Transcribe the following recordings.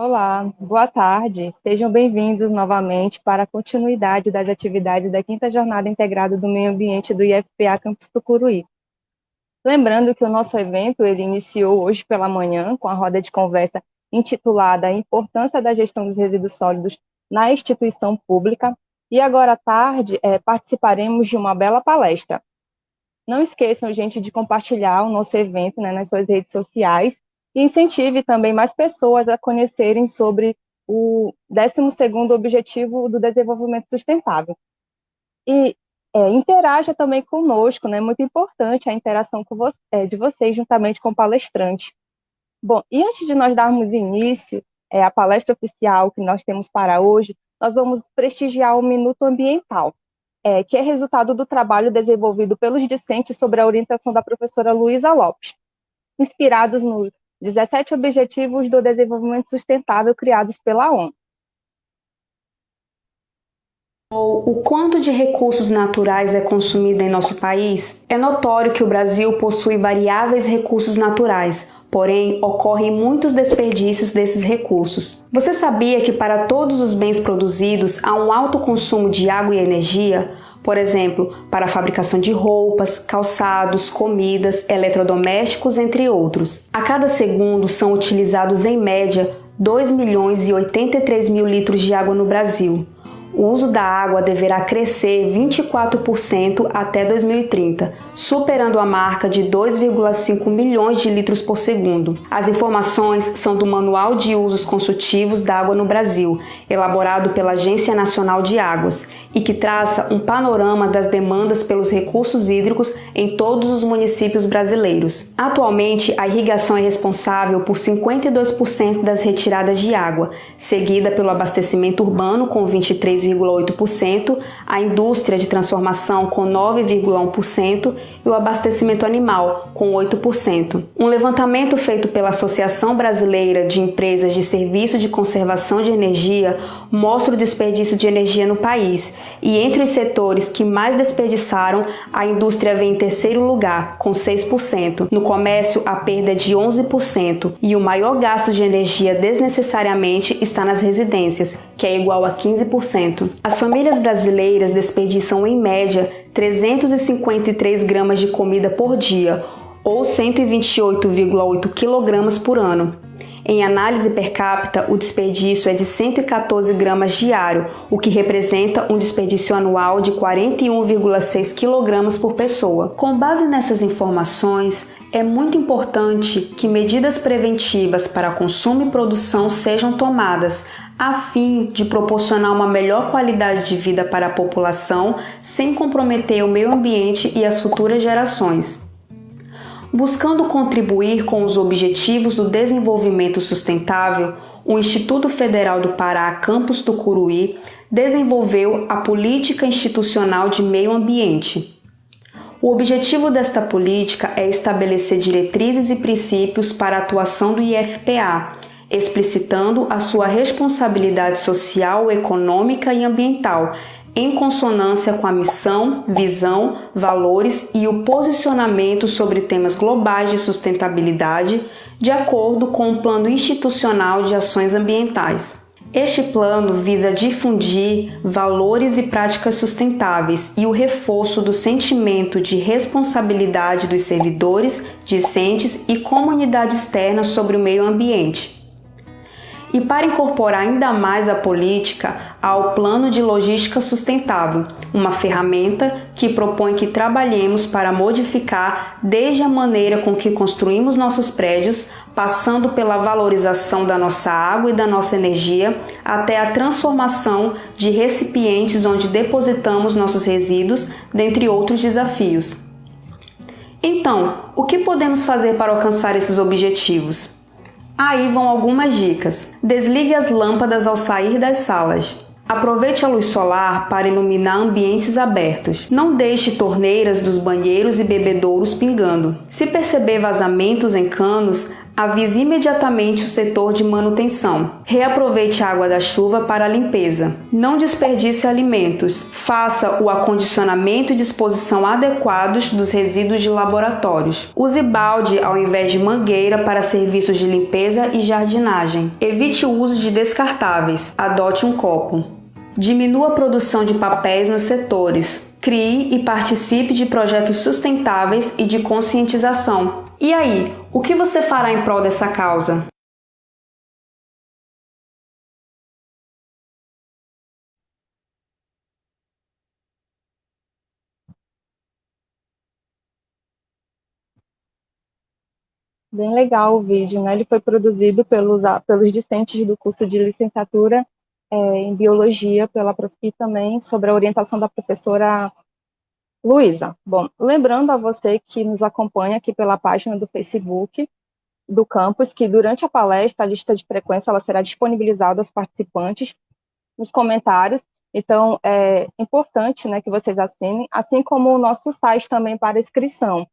Olá, boa tarde. Sejam bem-vindos novamente para a continuidade das atividades da quinta Jornada Integrada do Meio Ambiente do IFPA Campus Tucuruí. Lembrando que o nosso evento ele iniciou hoje pela manhã com a roda de conversa intitulada A Importância da Gestão dos Resíduos Sólidos na Instituição Pública e agora à tarde é, participaremos de uma bela palestra. Não esqueçam, gente, de compartilhar o nosso evento né, nas suas redes sociais e incentive também mais pessoas a conhecerem sobre o 12º Objetivo do Desenvolvimento Sustentável. E é, interaja também conosco, né? Muito importante a interação é, de vocês juntamente com o palestrante. Bom, e antes de nós darmos início é, à palestra oficial que nós temos para hoje, nós vamos prestigiar o Minuto Ambiental, é, que é resultado do trabalho desenvolvido pelos discentes sobre a orientação da professora Luísa Lopes, inspirados no 17 Objetivos do Desenvolvimento Sustentável criados pela ONU. O quanto de recursos naturais é consumido em nosso país? É notório que o Brasil possui variáveis recursos naturais, porém ocorrem muitos desperdícios desses recursos. Você sabia que para todos os bens produzidos há um alto consumo de água e energia? Por exemplo, para a fabricação de roupas, calçados, comidas, eletrodomésticos, entre outros. A cada segundo são utilizados em média 2 milhões e 83 mil litros de água no Brasil o uso da água deverá crescer 24% até 2030, superando a marca de 2,5 milhões de litros por segundo. As informações são do Manual de Usos Consultivos da Água no Brasil, elaborado pela Agência Nacional de Águas, e que traça um panorama das demandas pelos recursos hídricos em todos os municípios brasileiros. Atualmente, a irrigação é responsável por 52% das retiradas de água, seguida pelo abastecimento urbano com 23 6,8%, a indústria de transformação com 9,1% e o abastecimento animal com 8%. Um levantamento feito pela Associação Brasileira de Empresas de Serviço de Conservação de Energia mostra o desperdício de energia no país e entre os setores que mais desperdiçaram, a indústria vem em terceiro lugar, com 6%. No comércio, a perda é de 11% e o maior gasto de energia desnecessariamente está nas residências, que é igual a 15%. As famílias brasileiras desperdiçam em média 353 gramas de comida por dia, ou 128,8 kg por ano. Em análise per capita, o desperdício é de 114 gramas diário, o que representa um desperdício anual de 41,6 kg por pessoa. Com base nessas informações, é muito importante que medidas preventivas para consumo e produção sejam tomadas, a fim de proporcionar uma melhor qualidade de vida para a população sem comprometer o meio ambiente e as futuras gerações. Buscando contribuir com os Objetivos do Desenvolvimento Sustentável, o Instituto Federal do Pará, campus do Curuí, desenvolveu a Política Institucional de Meio Ambiente. O objetivo desta política é estabelecer diretrizes e princípios para a atuação do IFPA, explicitando a sua responsabilidade social, econômica e ambiental, em consonância com a missão, visão, valores e o posicionamento sobre temas globais de sustentabilidade, de acordo com o Plano Institucional de Ações Ambientais. Este plano visa difundir valores e práticas sustentáveis e o reforço do sentimento de responsabilidade dos servidores, discentes e comunidade externa sobre o meio ambiente e para incorporar ainda mais a política ao Plano de Logística Sustentável, uma ferramenta que propõe que trabalhemos para modificar desde a maneira com que construímos nossos prédios, passando pela valorização da nossa água e da nossa energia, até a transformação de recipientes onde depositamos nossos resíduos, dentre outros desafios. Então, o que podemos fazer para alcançar esses objetivos? Aí vão algumas dicas. Desligue as lâmpadas ao sair das salas. Aproveite a luz solar para iluminar ambientes abertos. Não deixe torneiras dos banheiros e bebedouros pingando. Se perceber vazamentos em canos, avise imediatamente o setor de manutenção. Reaproveite a água da chuva para a limpeza. Não desperdice alimentos. Faça o acondicionamento e disposição adequados dos resíduos de laboratórios. Use balde ao invés de mangueira para serviços de limpeza e jardinagem. Evite o uso de descartáveis. Adote um copo. Diminua a produção de papéis nos setores. Crie e participe de projetos sustentáveis e de conscientização. E aí, o que você fará em prol dessa causa? Bem legal o vídeo, né? Ele foi produzido pelos, pelos discentes do curso de licenciatura é, em Biologia pela e também sobre a orientação da professora Luísa. Bom, lembrando a você que nos acompanha aqui pela página do Facebook do campus, que durante a palestra a lista de frequência ela será disponibilizada aos participantes nos comentários, então é importante né, que vocês assinem, assim como o nosso site também para inscrição.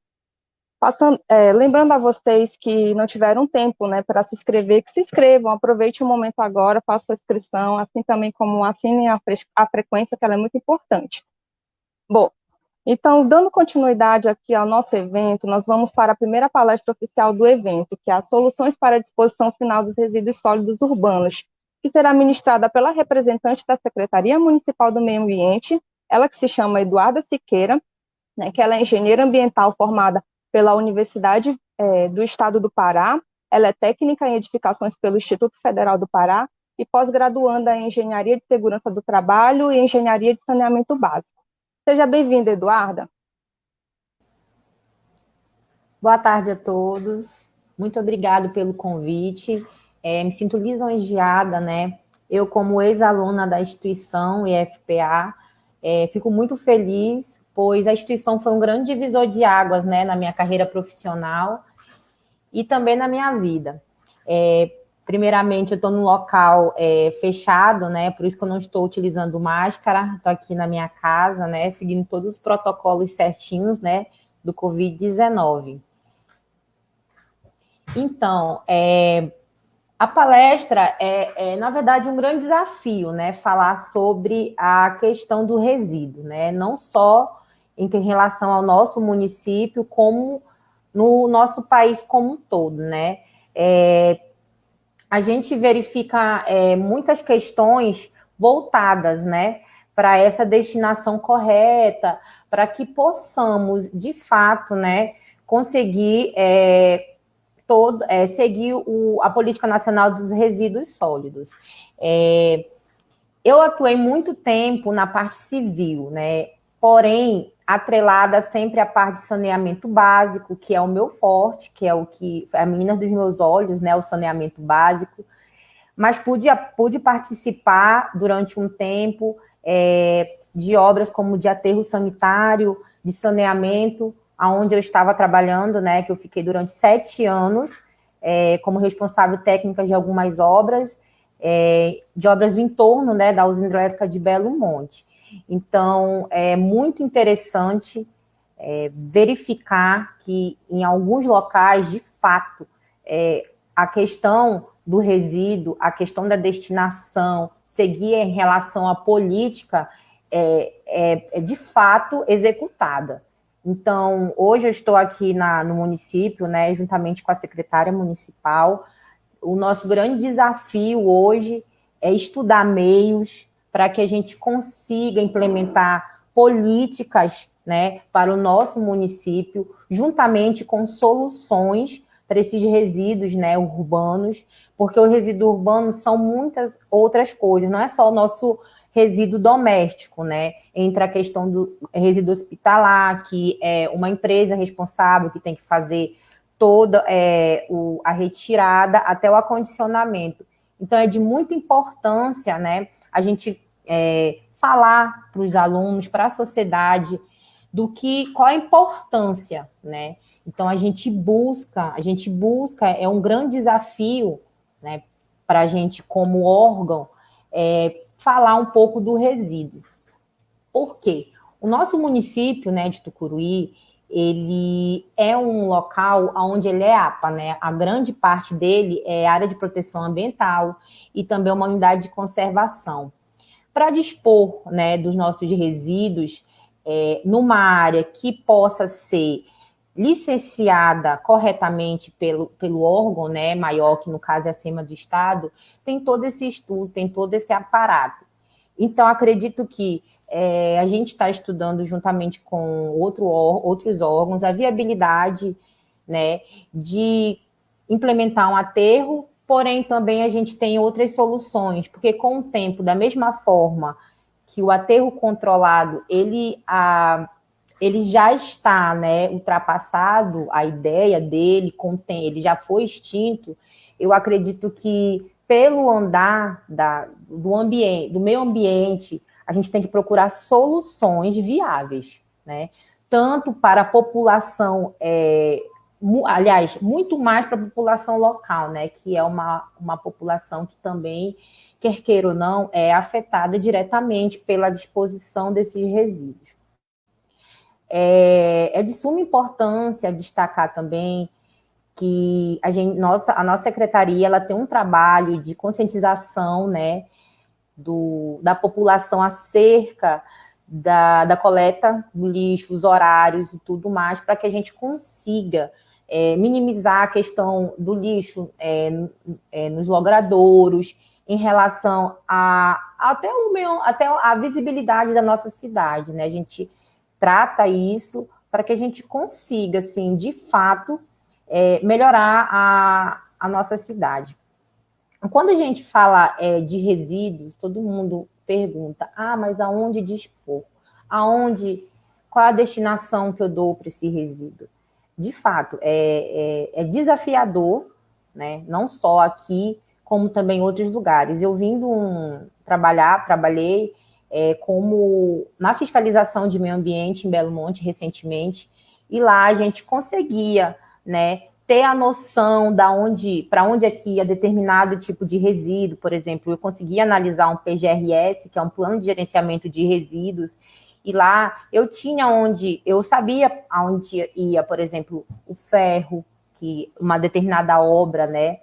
Passando, é, lembrando a vocês que não tiveram tempo né, para se inscrever, que se inscrevam, aproveite o momento agora, façam a inscrição, assim também como assinem a, fre a frequência, que ela é muito importante. Bom, então, dando continuidade aqui ao nosso evento, nós vamos para a primeira palestra oficial do evento, que é as Soluções para a Disposição Final dos Resíduos Sólidos Urbanos, que será ministrada pela representante da Secretaria Municipal do Meio Ambiente, ela que se chama Eduarda Siqueira, né, que ela é engenheira ambiental formada pela Universidade é, do Estado do Pará, ela é técnica em edificações pelo Instituto Federal do Pará e pós-graduanda em Engenharia de Segurança do Trabalho e Engenharia de Saneamento Básico. Seja bem-vinda, Eduarda. Boa tarde a todos. Muito obrigado pelo convite. É, me sinto lisonjeada, né? Eu, como ex-aluna da instituição IFPA, é, fico muito feliz pois a instituição foi um grande divisor de águas né, na minha carreira profissional e também na minha vida. É, primeiramente, eu estou num local é, fechado, né? Por isso que eu não estou utilizando máscara, estou aqui na minha casa, né? Seguindo todos os protocolos certinhos, né? Do Covid-19. Então, é, a palestra é, é, na verdade, um grande desafio, né? Falar sobre a questão do resíduo, né? Não só em relação ao nosso município, como no nosso país como um todo, né? É, a gente verifica é, muitas questões voltadas, né, para essa destinação correta, para que possamos, de fato, né, conseguir é, todo, é, seguir o, a política nacional dos resíduos sólidos. É, eu atuei muito tempo na parte civil, né, porém, atrelada sempre à parte de saneamento básico, que é o meu forte, que é o que é a menina dos meus olhos, né, o saneamento básico. Mas pude, pude participar durante um tempo é, de obras como de aterro sanitário, de saneamento, aonde eu estava trabalhando, né, que eu fiquei durante sete anos é, como responsável técnica de algumas obras, é, de obras do entorno, né, da usina hidrelétrica de Belo Monte. Então, é muito interessante é, verificar que em alguns locais, de fato, é, a questão do resíduo, a questão da destinação, seguir em relação à política, é, é, é de fato executada. Então, hoje eu estou aqui na, no município, né, juntamente com a secretária municipal. O nosso grande desafio hoje é estudar meios, para que a gente consiga implementar políticas né, para o nosso município, juntamente com soluções para esses resíduos né, urbanos, porque o resíduo urbano são muitas outras coisas, não é só o nosso resíduo doméstico, né? Entra a questão do resíduo hospitalar, que é uma empresa responsável que tem que fazer toda é, o, a retirada até o acondicionamento. Então, é de muita importância, né? A gente é, falar para os alunos, para a sociedade, do que qual a importância, né? Então a gente busca, a gente busca, é um grande desafio, né, para a gente como órgão, é, falar um pouco do resíduo. Por quê? O nosso município, né, de Tucuruí, ele é um local onde ele é APA, né? A grande parte dele é área de proteção ambiental e também uma unidade de conservação. Para dispor né, dos nossos resíduos é, numa área que possa ser licenciada corretamente pelo, pelo órgão né, maior, que no caso é acima do Estado, tem todo esse estudo, tem todo esse aparato. Então, acredito que é, a gente está estudando juntamente com outro, outros órgãos a viabilidade né, de implementar um aterro, porém também a gente tem outras soluções, porque com o tempo, da mesma forma que o aterro controlado, ele, a, ele já está né, ultrapassado, a ideia dele, contém, ele já foi extinto, eu acredito que pelo andar da, do ambiente, do meio ambiente, a gente tem que procurar soluções viáveis, né? Tanto para a população, é, aliás, muito mais para a população local, né? Que é uma, uma população que também, quer queira ou não, é afetada diretamente pela disposição desses resíduos. É, é de suma importância destacar também que a, gente, nossa, a nossa secretaria ela tem um trabalho de conscientização, né, do, da população acerca da, da coleta do lixo, os horários e tudo mais, para que a gente consiga é, minimizar a questão do lixo é, é, nos logradouros, em relação a até o meu, até a visibilidade da nossa cidade, né? A gente trata isso para que a gente consiga, assim, de fato, é, melhorar a, a nossa cidade. Quando a gente fala é, de resíduos, todo mundo pergunta, ah, mas aonde dispor? Aonde, qual a destinação que eu dou para esse resíduo? De fato, é, é, é, desafiador, né? não só aqui, como também em outros lugares. Eu vindo um, trabalhar, trabalhei é, como na fiscalização de meio ambiente em Belo Monte recentemente, e lá a gente conseguia né, ter a noção da onde, para onde é que ia determinado tipo de resíduo, por exemplo, eu consegui analisar um PGRS, que é um plano de gerenciamento de resíduos, e lá eu tinha onde, eu sabia aonde ia, por exemplo, o ferro, que uma determinada obra, né,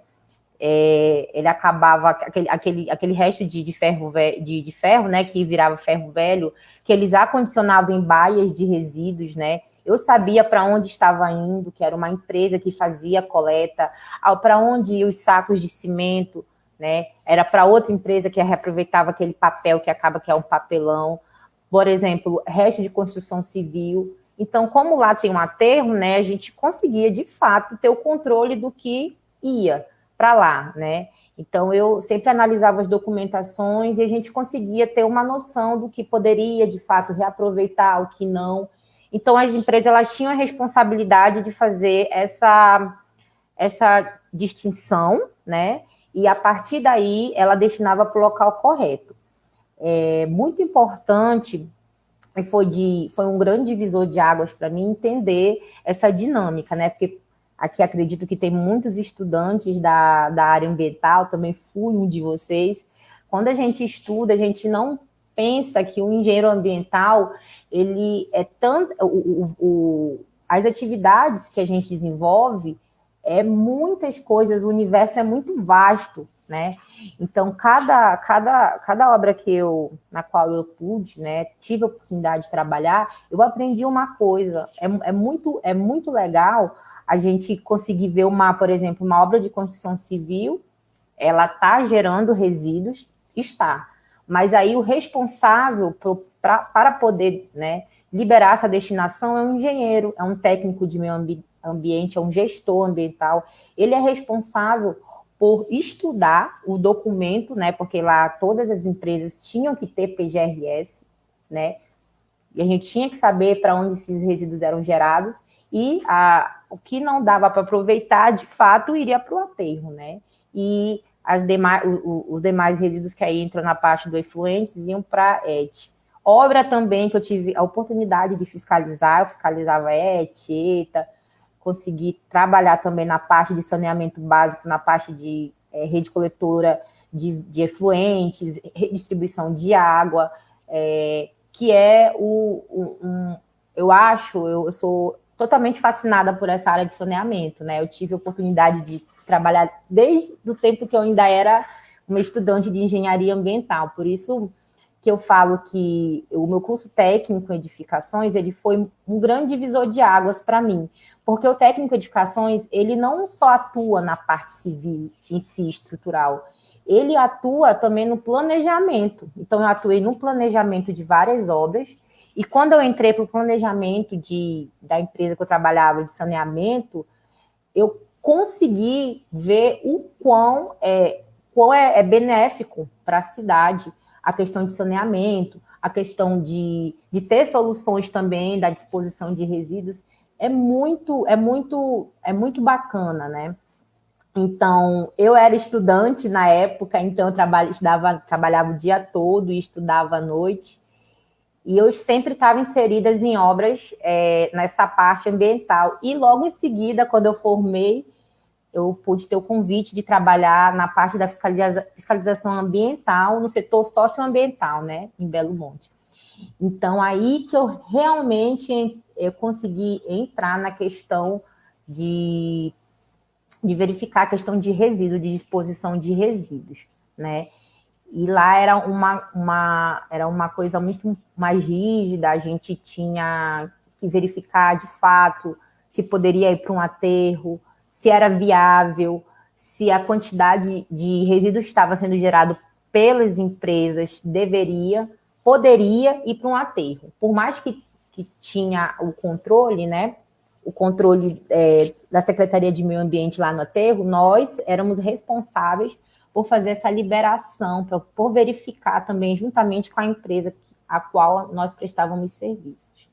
é, ele acabava, aquele, aquele, aquele resto de, de, ferro, de, de ferro, né, que virava ferro velho, que eles acondicionavam em baias de resíduos, né, eu sabia para onde estava indo, que era uma empresa que fazia coleta, para onde os sacos de cimento, né? Era para outra empresa que reaproveitava aquele papel que acaba que é um papelão. Por exemplo, resto de construção civil. Então, como lá tem um aterro, né, a gente conseguia, de fato, ter o controle do que ia para lá, né? Então, eu sempre analisava as documentações e a gente conseguia ter uma noção do que poderia, de fato, reaproveitar, o que não. Então, as empresas elas tinham a responsabilidade de fazer essa, essa distinção, né? E a partir daí, ela destinava para o local correto. É muito importante, e foi, de, foi um grande divisor de águas para mim entender essa dinâmica, né? Porque aqui acredito que tem muitos estudantes da, da área ambiental, também fui um de vocês. Quando a gente estuda, a gente não pensa que o engenheiro ambiental, ele é tanto... O, o, o, as atividades que a gente desenvolve é muitas coisas, o universo é muito vasto, né? Então, cada, cada, cada obra que eu, na qual eu pude, né, tive a oportunidade de trabalhar, eu aprendi uma coisa, é, é, muito, é muito legal a gente conseguir ver uma, por exemplo, uma obra de construção civil, ela está gerando resíduos, está, mas aí o responsável pro, pra, para poder né, liberar essa destinação é um engenheiro, é um técnico de meio ambi ambiente, é um gestor ambiental. Ele é responsável por estudar o documento, né? Porque lá todas as empresas tinham que ter PGRS, né? E a gente tinha que saber para onde esses resíduos eram gerados e a, o que não dava para aproveitar, de fato, iria para o aterro, né? E as demais, o, os demais resíduos que aí entram na parte do efluentes iam para ET. Obra também que eu tive a oportunidade de fiscalizar, eu fiscalizava ET, ETA, consegui trabalhar também na parte de saneamento básico, na parte de é, rede coletora de, de, efluentes, redistribuição de água, é, que é o, o um, eu acho, eu, eu sou totalmente fascinada por essa área de saneamento, né? Eu tive a oportunidade de, de trabalhar desde o tempo que eu ainda era uma estudante de engenharia ambiental, por isso que eu falo que o meu curso técnico em edificações, ele foi um grande divisor de águas para mim, porque o técnico em edificações, ele não só atua na parte civil em si, estrutural, ele atua também no planejamento. Então, eu atuei no planejamento de várias obras, e quando eu entrei para o planejamento de, da empresa que eu trabalhava de saneamento, eu consegui ver o quão é, quão é, é benéfico para a cidade, a questão de saneamento, a questão de, de ter soluções também da disposição de resíduos, é muito, é muito, é muito bacana, né? Então, eu era estudante na época, então eu trabalha, estudava, trabalhava o dia todo e estudava à noite. E eu sempre estava inserida em obras é, nessa parte ambiental. E logo em seguida, quando eu formei, eu pude ter o convite de trabalhar na parte da fiscaliza fiscalização ambiental, no setor socioambiental, né, em Belo Monte. Então, aí que eu realmente eu consegui entrar na questão de, de verificar a questão de resíduos, de disposição de resíduos, né? E lá era uma, uma, era uma coisa muito mais rígida, a gente tinha que verificar de fato se poderia ir para um aterro, se era viável, se a quantidade de resíduos que estava sendo gerado pelas empresas deveria, poderia ir para um aterro. Por mais que, que tinha o controle, né? O controle é, da Secretaria de Meio Ambiente lá no aterro, nós éramos responsáveis por fazer essa liberação, pra, por verificar também, juntamente com a empresa a qual nós prestávamos serviços.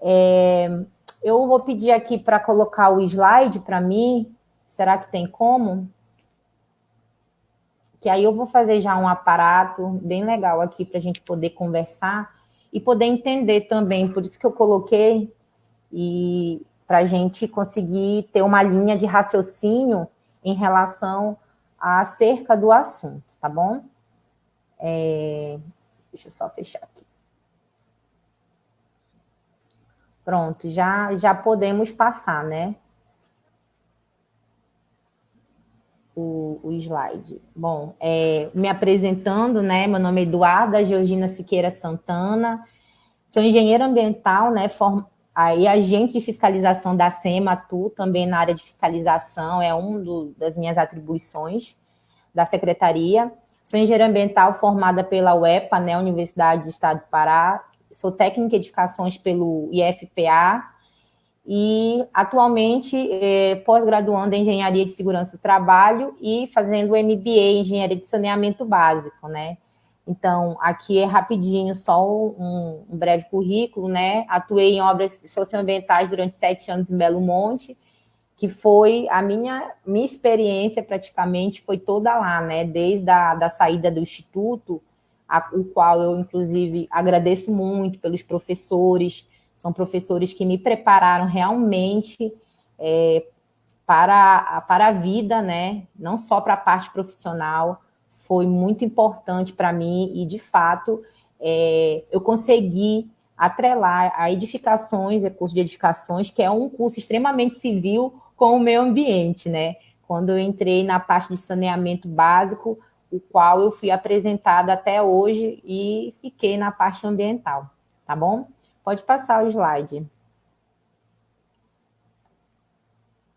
É, eu vou pedir aqui para colocar o slide para mim. Será que tem como? Que aí eu vou fazer já um aparato bem legal aqui para a gente poder conversar e poder entender também. Por isso que eu coloquei e para a gente conseguir ter uma linha de raciocínio em relação acerca do assunto, tá bom? É, deixa eu só fechar aqui. Pronto, já, já podemos passar, né? O, o slide. Bom, é, me apresentando, né? Meu nome é Eduarda Georgina Siqueira Santana, sou engenheira ambiental, né? Form, aí agente de fiscalização da SEMA, também na área de fiscalização, é uma das minhas atribuições da secretaria. Sou engenheira ambiental formada pela UEPA, né, Universidade do Estado do Pará, sou técnica em edificações pelo IFPA e atualmente é, pós-graduando em Engenharia de Segurança do Trabalho e fazendo MBA em Engenharia de Saneamento Básico, né? Então, aqui é rapidinho, só um, um breve currículo, né? Atuei em obras socioambientais durante sete anos em Belo Monte, que foi a minha, minha experiência praticamente foi toda lá, né? Desde a da saída do Instituto, a, o qual eu, inclusive, agradeço muito pelos professores, são professores que me prepararam realmente é, para, para a vida, né? não só para a parte profissional, foi muito importante para mim e, de fato, é, eu consegui atrelar a edificações, é curso de edificações, que é um curso extremamente civil com o meio ambiente, né? Quando eu entrei na parte de saneamento básico, o qual eu fui apresentada até hoje e fiquei na parte ambiental, tá bom? Pode passar o slide.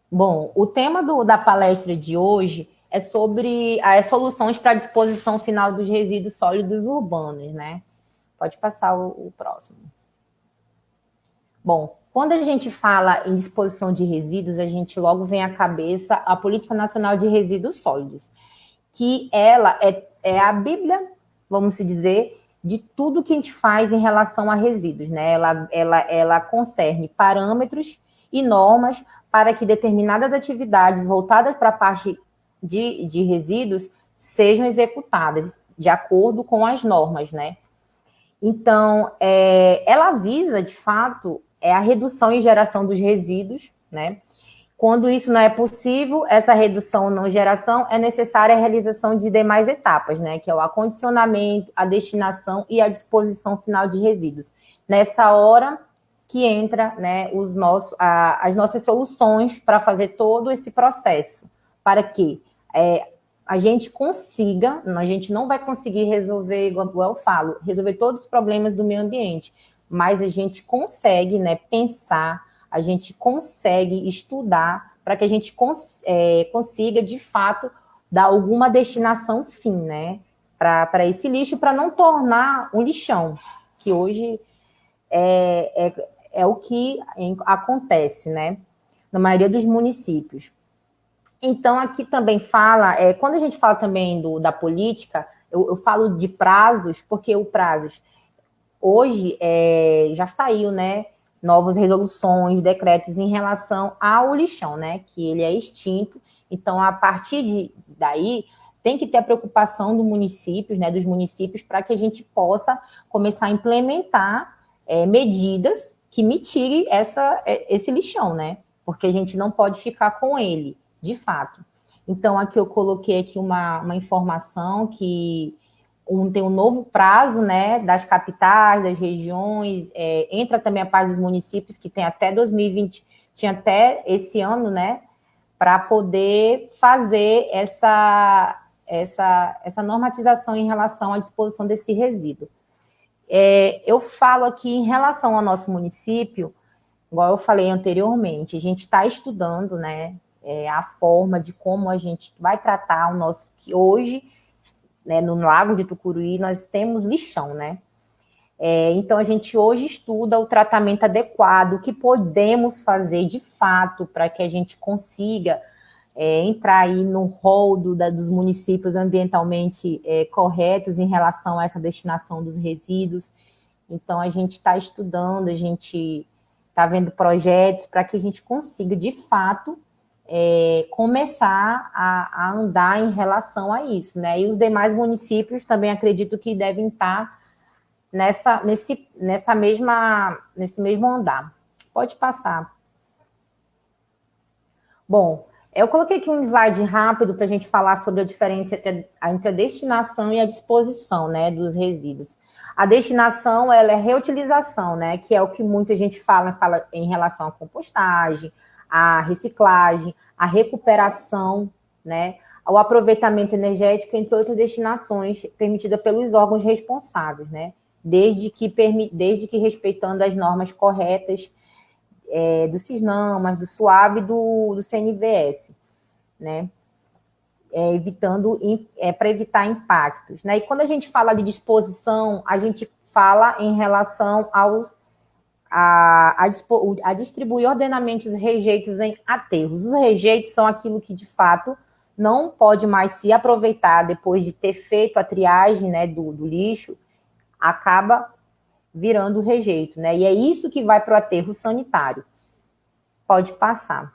Bom, o tema do, da palestra de hoje é sobre as soluções para a disposição final dos resíduos sólidos urbanos, né? Pode passar o, o próximo. Bom, quando a gente fala em disposição de resíduos, a gente logo vem à cabeça a Política Nacional de Resíduos Sólidos que ela é, é a Bíblia, vamos dizer, de tudo que a gente faz em relação a resíduos, né? Ela, ela, ela concerne parâmetros e normas para que determinadas atividades voltadas para a parte de, de resíduos sejam executadas de acordo com as normas, né? Então, é, ela visa, de fato, é a redução e geração dos resíduos, né? Quando isso não é possível, essa redução ou não geração, é necessária a realização de demais etapas, né? Que é o acondicionamento, a destinação e a disposição final de resíduos. Nessa hora que entra né, os nossos, a, as nossas soluções para fazer todo esse processo, para que é, a gente consiga, a gente não vai conseguir resolver, igual eu falo, resolver todos os problemas do meio ambiente, mas a gente consegue né, pensar, a gente consegue estudar para que a gente cons é, consiga, de fato, dar alguma destinação fim, né? Para esse lixo, para não tornar um lixão, que hoje é, é, é o que acontece, né? Na maioria dos municípios. Então, aqui também fala, é, quando a gente fala também do, da política, eu, eu falo de prazos, porque o prazos hoje é, já saiu, né? Novas resoluções, decretos em relação ao lixão, né? Que ele é extinto. Então, a partir de daí, tem que ter a preocupação do municípios, né? Dos municípios, para que a gente possa começar a implementar é, medidas que mitire essa, é, esse lixão, né? Porque a gente não pode ficar com ele, de fato. Então, aqui eu coloquei aqui uma, uma informação que um, tem um novo prazo, né, das capitais, das regiões, é, entra também a parte dos municípios, que tem até 2020, tinha até esse ano, né, para poder fazer essa, essa, essa normatização em relação à disposição desse resíduo. É, eu falo aqui em relação ao nosso município, igual eu falei anteriormente, a gente está estudando né, é, a forma de como a gente vai tratar o nosso. que hoje, né, no Lago de Tucuruí, nós temos lixão, né? É, então, a gente hoje estuda o tratamento adequado, o que podemos fazer de fato para que a gente consiga é, entrar aí no rol do, da, dos municípios ambientalmente é, corretos em relação a essa destinação dos resíduos. Então, a gente está estudando, a gente está vendo projetos para que a gente consiga, de fato, é, começar a, a, andar em relação a isso, né? E os demais municípios também acredito que devem estar nessa, nesse, nessa mesma, nesse mesmo andar. Pode passar. Bom, eu coloquei aqui um slide rápido para a gente falar sobre a diferença entre a, entre a destinação e a disposição né, dos resíduos. A destinação ela é reutilização, né, que é o que muita gente fala, fala em relação à compostagem, à reciclagem, à recuperação, né, ao aproveitamento energético, entre outras destinações permitidas pelos órgãos responsáveis, né, desde que, desde que respeitando as normas corretas é, do CISNAMAS, do SUAB e do, do CNVS, né? É, evitando é, para evitar impactos. Né? E quando a gente fala de disposição, a gente fala em relação aos a, a, a distribuir ordenamentos rejeitos em aterros. Os rejeitos são aquilo que de fato não pode mais se aproveitar depois de ter feito a triagem né, do, do lixo, acaba virando rejeito, né? E é isso que vai para o aterro sanitário. Pode passar.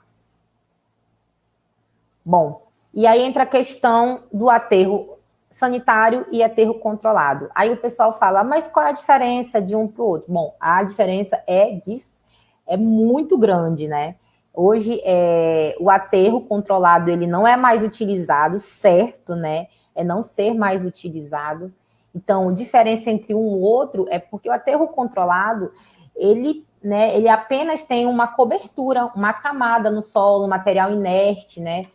Bom, e aí entra a questão do aterro sanitário e aterro controlado. Aí o pessoal fala, mas qual é a diferença de um para o outro? Bom, a diferença é, de, é muito grande, né? Hoje, é, o aterro controlado, ele não é mais utilizado, certo, né? É não ser mais utilizado. Então, a diferença entre um e outro é porque o aterro controlado, ele, né, ele apenas tem uma cobertura, uma camada no solo, material inerte, né?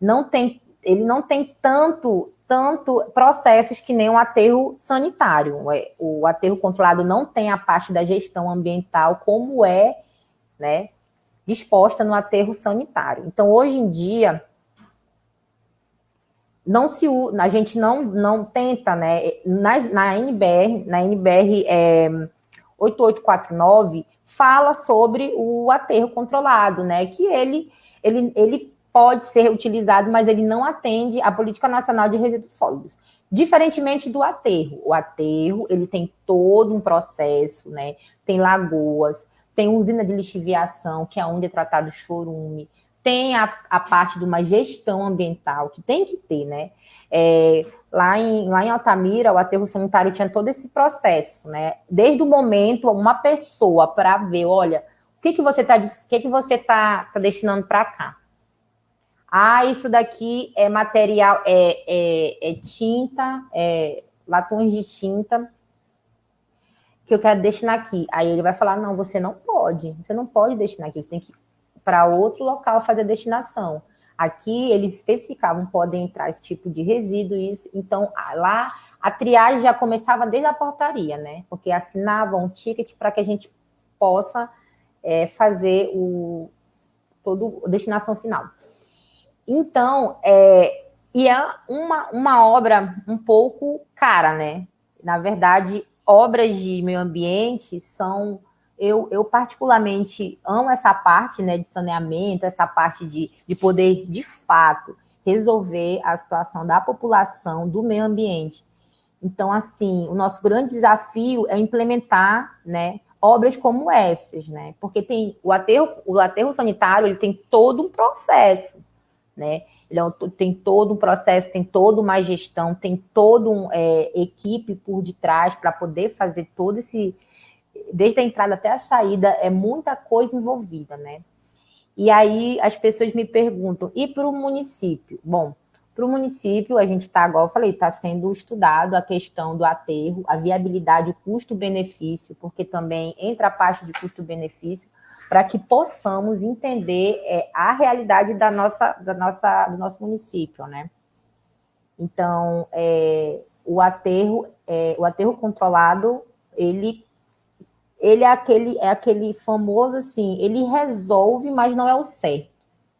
Não tem, ele não tem tanto, tanto processos que nem o aterro sanitário. É, o aterro controlado não tem a parte da gestão ambiental como é, né, disposta no aterro sanitário. Então, hoje em dia, não se a gente não, não tenta, né? Na, na NBR, na NBR é, 8849, fala sobre o aterro controlado, né? Que ele, ele, ele pode ser utilizado, mas ele não atende à Política Nacional de Resíduos Sólidos. Diferentemente do aterro. O aterro, ele tem todo um processo, né? Tem lagoas, tem usina de lixiviação, que é onde é tratado o chorume, tem a, a parte de uma gestão ambiental, que tem que ter, né? É, lá, em, lá em Altamira, o aterro sanitário tinha todo esse processo, né? Desde o momento, uma pessoa para ver, olha, o que, que você está que que você tá, tá destinando para cá? Ah, isso daqui é material, é, é, é tinta, é latões de tinta que eu quero destinar aqui. Aí ele vai falar, não, você não pode você não pode destinar aquilo, você tem que ir para outro local fazer a destinação. Aqui eles especificavam, podem entrar esse tipo de resíduo, isso, então lá a triagem já começava desde a portaria, né? Porque assinavam um ticket para que a gente possa é, fazer o todo a destinação final. Então, é, e é uma, uma obra um pouco cara, né? Na verdade, obras de meio ambiente são eu, eu particularmente amo essa parte né, de saneamento, essa parte de, de poder, de fato, resolver a situação da população, do meio ambiente. Então, assim, o nosso grande desafio é implementar né, obras como essas, né? Porque tem o aterro, o aterro sanitário ele tem todo um processo, né? Ele é, tem todo um processo, tem toda uma gestão, tem toda uma é, equipe por detrás para poder fazer todo esse, desde a entrada até a saída, é muita coisa envolvida, né? E aí as pessoas me perguntam, e para o município? Bom, para o município, a gente está, igual eu falei, está sendo estudado a questão do aterro, a viabilidade, o custo-benefício, porque também entra a parte de custo-benefício, para que possamos entender é, a realidade da nossa, da nossa, do nosso município, né? Então, é, o aterro, é, o aterro controlado, ele ele é aquele, é aquele famoso assim, ele resolve, mas não é o certo,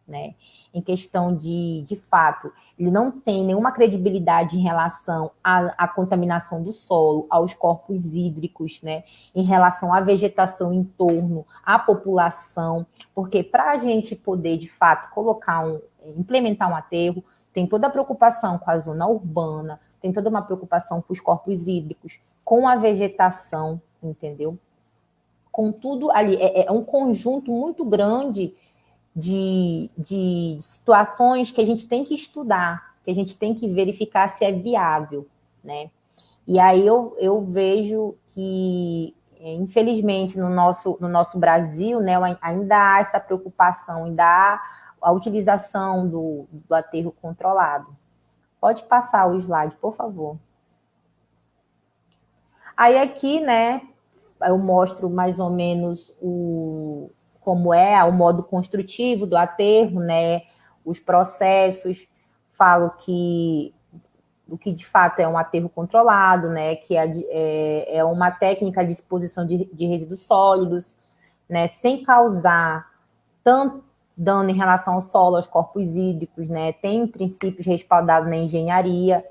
né? Em questão de, de fato, ele não tem nenhuma credibilidade em relação à, à contaminação do solo, aos corpos hídricos, né? Em relação à vegetação em torno, à população, porque para a gente poder, de fato, colocar um, implementar um aterro, tem toda a preocupação com a zona urbana, tem toda uma preocupação com os corpos hídricos, com a vegetação, entendeu? com tudo ali. É, é um conjunto muito grande de, de situações que a gente tem que estudar, que a gente tem que verificar se é viável, né? E aí eu, eu vejo que, é, infelizmente, no nosso, no nosso Brasil, né, ainda há essa preocupação, ainda há a utilização do, do aterro controlado. Pode passar o slide, por favor. Aí aqui, né, eu mostro mais ou menos o, como é o modo construtivo do aterro, né? Os processos, falo que o que de fato é um aterro controlado, né? Que é, é, é uma técnica de exposição de, de resíduos sólidos, né? Sem causar tanto dano em relação ao solo, aos corpos hídricos, né? Tem princípios respaldados na engenharia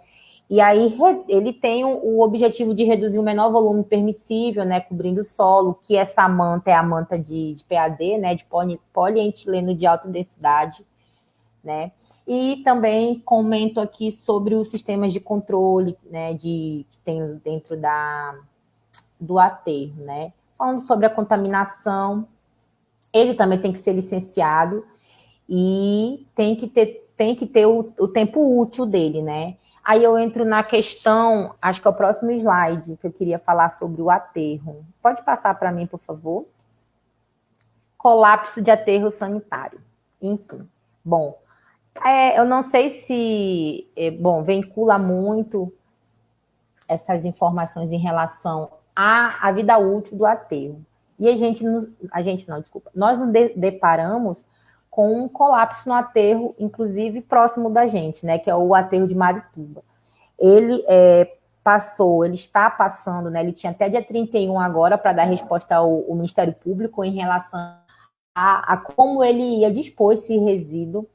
e aí ele tem o objetivo de reduzir o menor volume permissível, né, cobrindo o solo, que essa manta é a manta de, de PAD, né, de poli, polietileno de alta densidade, né? E também comento aqui sobre os sistemas de controle, né, de que tem dentro da do aterro, né? Falando sobre a contaminação, ele também tem que ser licenciado e tem que ter tem que ter o, o tempo útil dele, né? Aí eu entro na questão, acho que é o próximo slide que eu queria falar sobre o aterro. Pode passar para mim, por favor? Colapso de aterro sanitário. Enfim, bom, é, eu não sei se, é, bom, vincula muito essas informações em relação à, à vida útil do aterro. E a gente, a gente não, desculpa, nós nos deparamos com um colapso no aterro, inclusive próximo da gente, né, que é o aterro de Marituba. Ele é, passou, ele está passando, né, ele tinha até dia 31 agora para dar resposta ao, ao, Ministério Público em relação a, a, como ele ia dispor esse resíduo,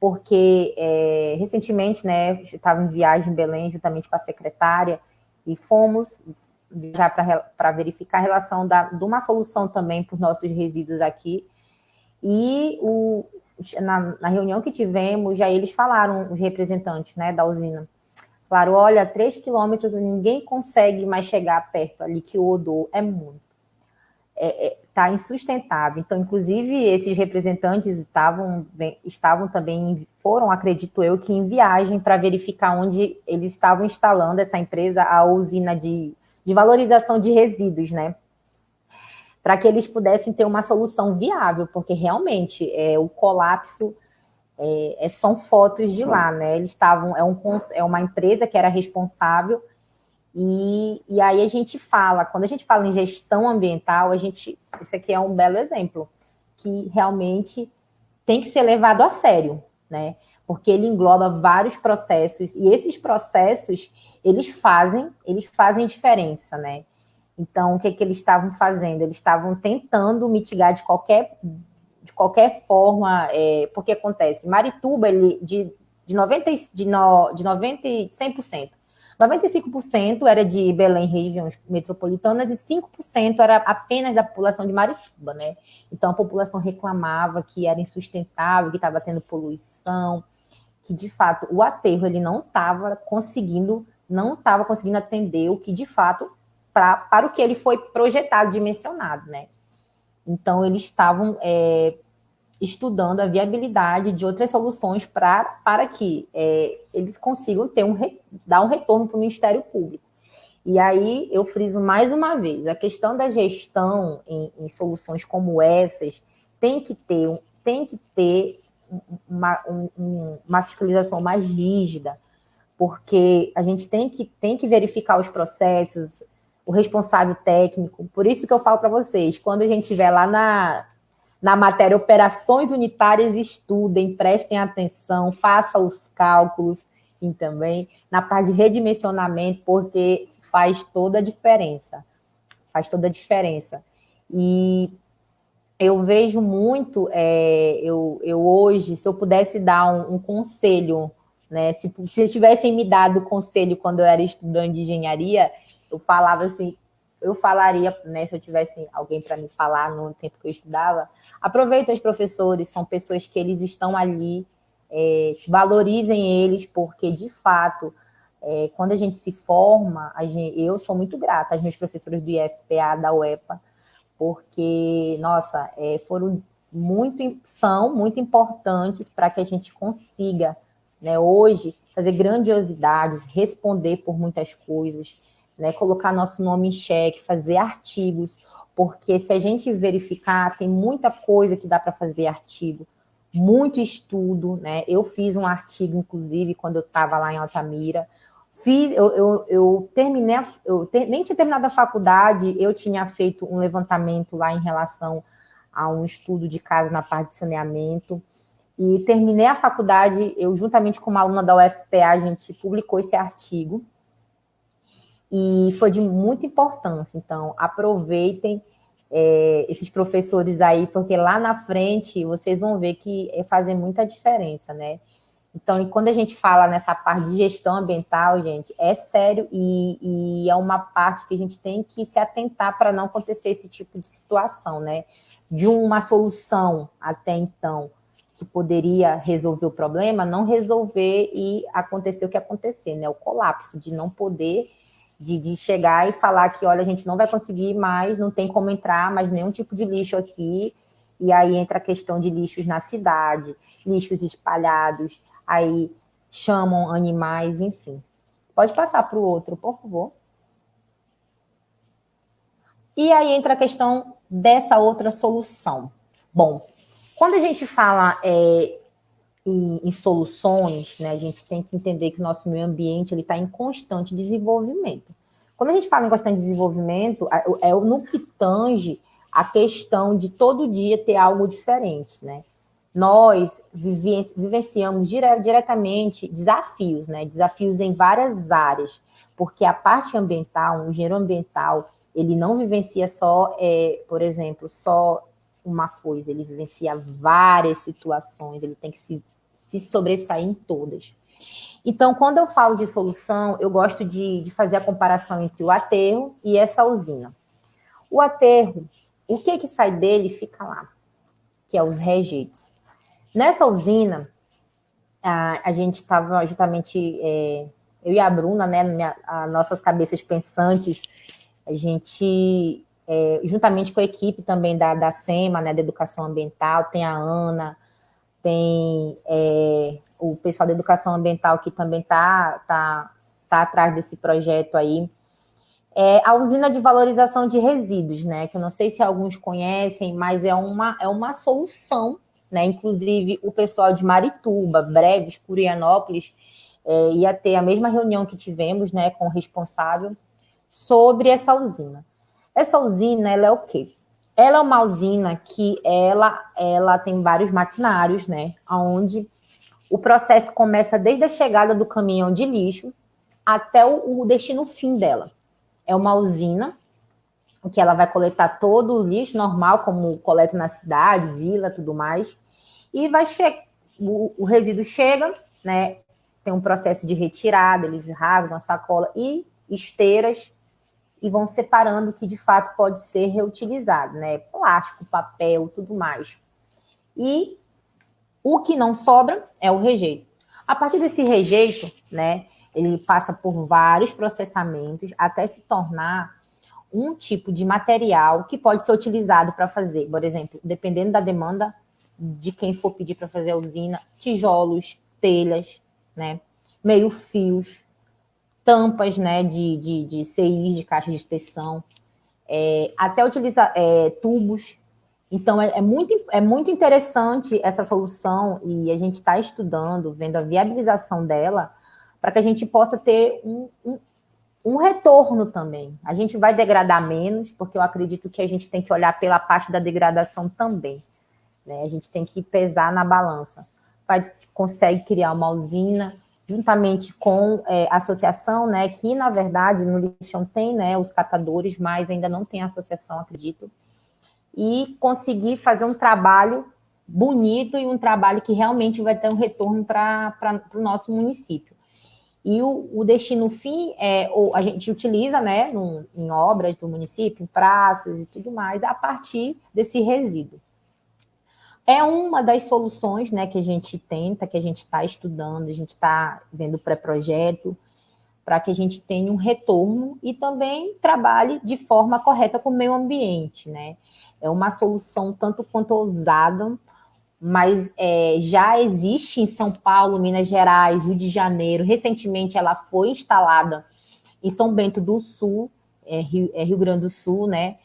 porque é, recentemente, né, estava em viagem em Belém juntamente com a secretária e fomos já para verificar a relação da, de uma solução também para os nossos resíduos aqui, e o, na, na, reunião que tivemos, já eles falaram, os representantes né, da usina, falaram, olha, três quilômetros ninguém consegue mais chegar perto ali, que o odor é muito. Está é, é, tá insustentável. Então, inclusive, esses representantes estavam, estavam também, foram, acredito eu, que em viagem para verificar onde eles estavam instalando essa empresa, a usina de, de valorização de resíduos, né? Para que eles pudessem ter uma solução viável, porque realmente é, o colapso é, é são fotos de lá, né? Eles estavam, é, um, é uma empresa que era responsável E, e aí a gente fala, quando a gente fala em gestão ambiental, a gente, isso aqui é um belo exemplo, que realmente tem que ser levado a sério, né? Porque ele engloba vários processos e esses processos eles fazem, eles fazem diferença, né? Então, o que, que eles estavam fazendo? Eles estavam tentando mitigar de qualquer, de qualquer forma, é, porque acontece, Marituba, ele, de, de, 90, de, no, de 90, 100%, 95% era de Belém, regiões metropolitanas, e 5% era apenas da população de Marituba, né? Então, a população reclamava que era insustentável, que estava tendo poluição, que, de fato, o aterro, ele não estava conseguindo não estava conseguindo atender o que de fato pra, para o que ele foi projetado, dimensionado, né? Então eles estavam é, estudando a viabilidade de outras soluções pra, para que é, eles consigam ter um dar um retorno para o Ministério Público. E aí eu friso mais uma vez, a questão da gestão em, em soluções como essas tem que ter, tem que ter uma, um, uma fiscalização mais rígida, porque a gente tem que, tem que verificar os processos, o responsável técnico. Por isso que eu falo para vocês, quando a gente estiver lá na, na matéria operações unitárias, estudem, prestem atenção, façam os cálculos e também na parte de redimensionamento, porque faz toda a diferença. Faz toda a diferença. E eu vejo muito, é, eu, eu hoje, se eu pudesse dar um, um conselho né? Se, se tivessem me dado conselho quando eu era estudante de engenharia, eu falava assim, eu falaria, né, se eu tivesse alguém para me falar no tempo que eu estudava, aproveita os professores, são pessoas que eles estão ali, é, valorizem eles, porque de fato, é, quando a gente se forma, gente, eu sou muito grata aos meus professores do IFPA, da UEPA, porque, nossa, é, foram muito, são muito importantes para que a gente consiga né? Hoje, fazer grandiosidades, responder por muitas coisas, né? colocar nosso nome em xeque, fazer artigos, porque se a gente verificar, tem muita coisa que dá para fazer artigo, muito estudo, né? Eu fiz um artigo, inclusive, quando eu estava lá em Altamira. Fiz, eu, eu, eu terminei, eu ter, nem tinha terminado a faculdade, eu tinha feito um levantamento lá em relação a um estudo de casa na parte de saneamento. E terminei a faculdade, eu juntamente com uma aluna da UFPA, a gente publicou esse artigo. E foi de muita importância. Então, aproveitem é, esses professores aí, porque lá na frente vocês vão ver que é fazer muita diferença, né? Então, quando a gente fala nessa parte de gestão ambiental, gente, é sério e, e é uma parte que a gente tem que se atentar para não acontecer esse tipo de situação, né? De uma solução até então que poderia resolver o problema, não resolver e acontecer o que aconteceu, né? O colapso de não poder, de, de chegar e falar que, olha, a gente não vai conseguir mais, não tem como entrar mais nenhum tipo de lixo aqui, e aí entra a questão de lixos na cidade, lixos espalhados, aí chamam animais, enfim. Pode passar para o outro, por favor. E aí entra a questão dessa outra solução. Bom, quando a gente fala é, em, em, soluções, né, a gente tem que entender que o nosso meio ambiente está em constante desenvolvimento. Quando a gente fala em constante desenvolvimento, é no que tange a questão de todo dia ter algo diferente, né? Nós vivenciamos dire diretamente desafios, né? Desafios em várias áreas, porque a parte ambiental, o engenheiro ambiental, ele não vivencia só, é, por exemplo, só uma coisa, ele vivencia várias situações, ele tem que se, se sobressair em todas. Então, quando eu falo de solução, eu gosto de, de fazer a comparação entre o aterro e essa usina. O aterro, o que que sai dele fica lá, que é os rejeitos. Nessa usina, a, a gente estava justamente, é, eu e a Bruna, né, minha, nossas cabeças pensantes, a gente é, juntamente com a equipe também da, da SEMA, né, da Educação Ambiental, tem a Ana, tem é, o pessoal da Educação Ambiental que também está tá, tá atrás desse projeto aí. É a usina de valorização de resíduos, né, que eu não sei se alguns conhecem, mas é uma, é uma solução, né, inclusive o pessoal de Marituba, Breves, Curianópolis, é, ia ter a mesma reunião que tivemos né, com o responsável sobre essa usina. Essa usina, ela é o quê? Ela é uma usina que ela, ela tem vários maquinários, né? Onde o processo começa desde a chegada do caminhão de lixo até o, o destino fim dela. É uma usina que ela vai coletar todo o lixo normal, como coleta na cidade, vila, tudo mais, e vai o, o resíduo chega, né? Tem um processo de retirada, eles rasgam a sacola e esteiras e vão separando o que de fato pode ser reutilizado, né? Plástico, papel, tudo mais. E o que não sobra é o rejeito. A partir desse rejeito, né, ele passa por vários processamentos até se tornar um tipo de material que pode ser utilizado para fazer, por exemplo, dependendo da demanda de quem for pedir para fazer a usina, tijolos, telhas, né, meio-fios, tampas né, de, de, de CIs, de caixa de inspeção, é, até utilizar é, tubos. Então, é, é, muito, é muito interessante essa solução e a gente está estudando, vendo a viabilização dela, para que a gente possa ter um, um, um retorno também. A gente vai degradar menos, porque eu acredito que a gente tem que olhar pela parte da degradação também. Né? A gente tem que pesar na balança. Vai, consegue criar uma usina juntamente com é, a associação, né, que na verdade no lixão tem, né, os catadores, mas ainda não tem associação, acredito, e conseguir fazer um trabalho bonito e um trabalho que realmente vai ter um retorno para o nosso município. E o, o, destino fim, é, ou a gente utiliza né, no, em obras do município, em praças e tudo mais, a partir desse resíduo. É uma das soluções né, que a gente tenta, que a gente está estudando, a gente está vendo pré-projeto, para que a gente tenha um retorno e também trabalhe de forma correta com o meio ambiente. Né? É uma solução tanto quanto ousada, mas é, já existe em São Paulo, Minas Gerais, Rio de Janeiro. Recentemente ela foi instalada em São Bento do Sul, é, Rio, é Rio Grande do Sul, né?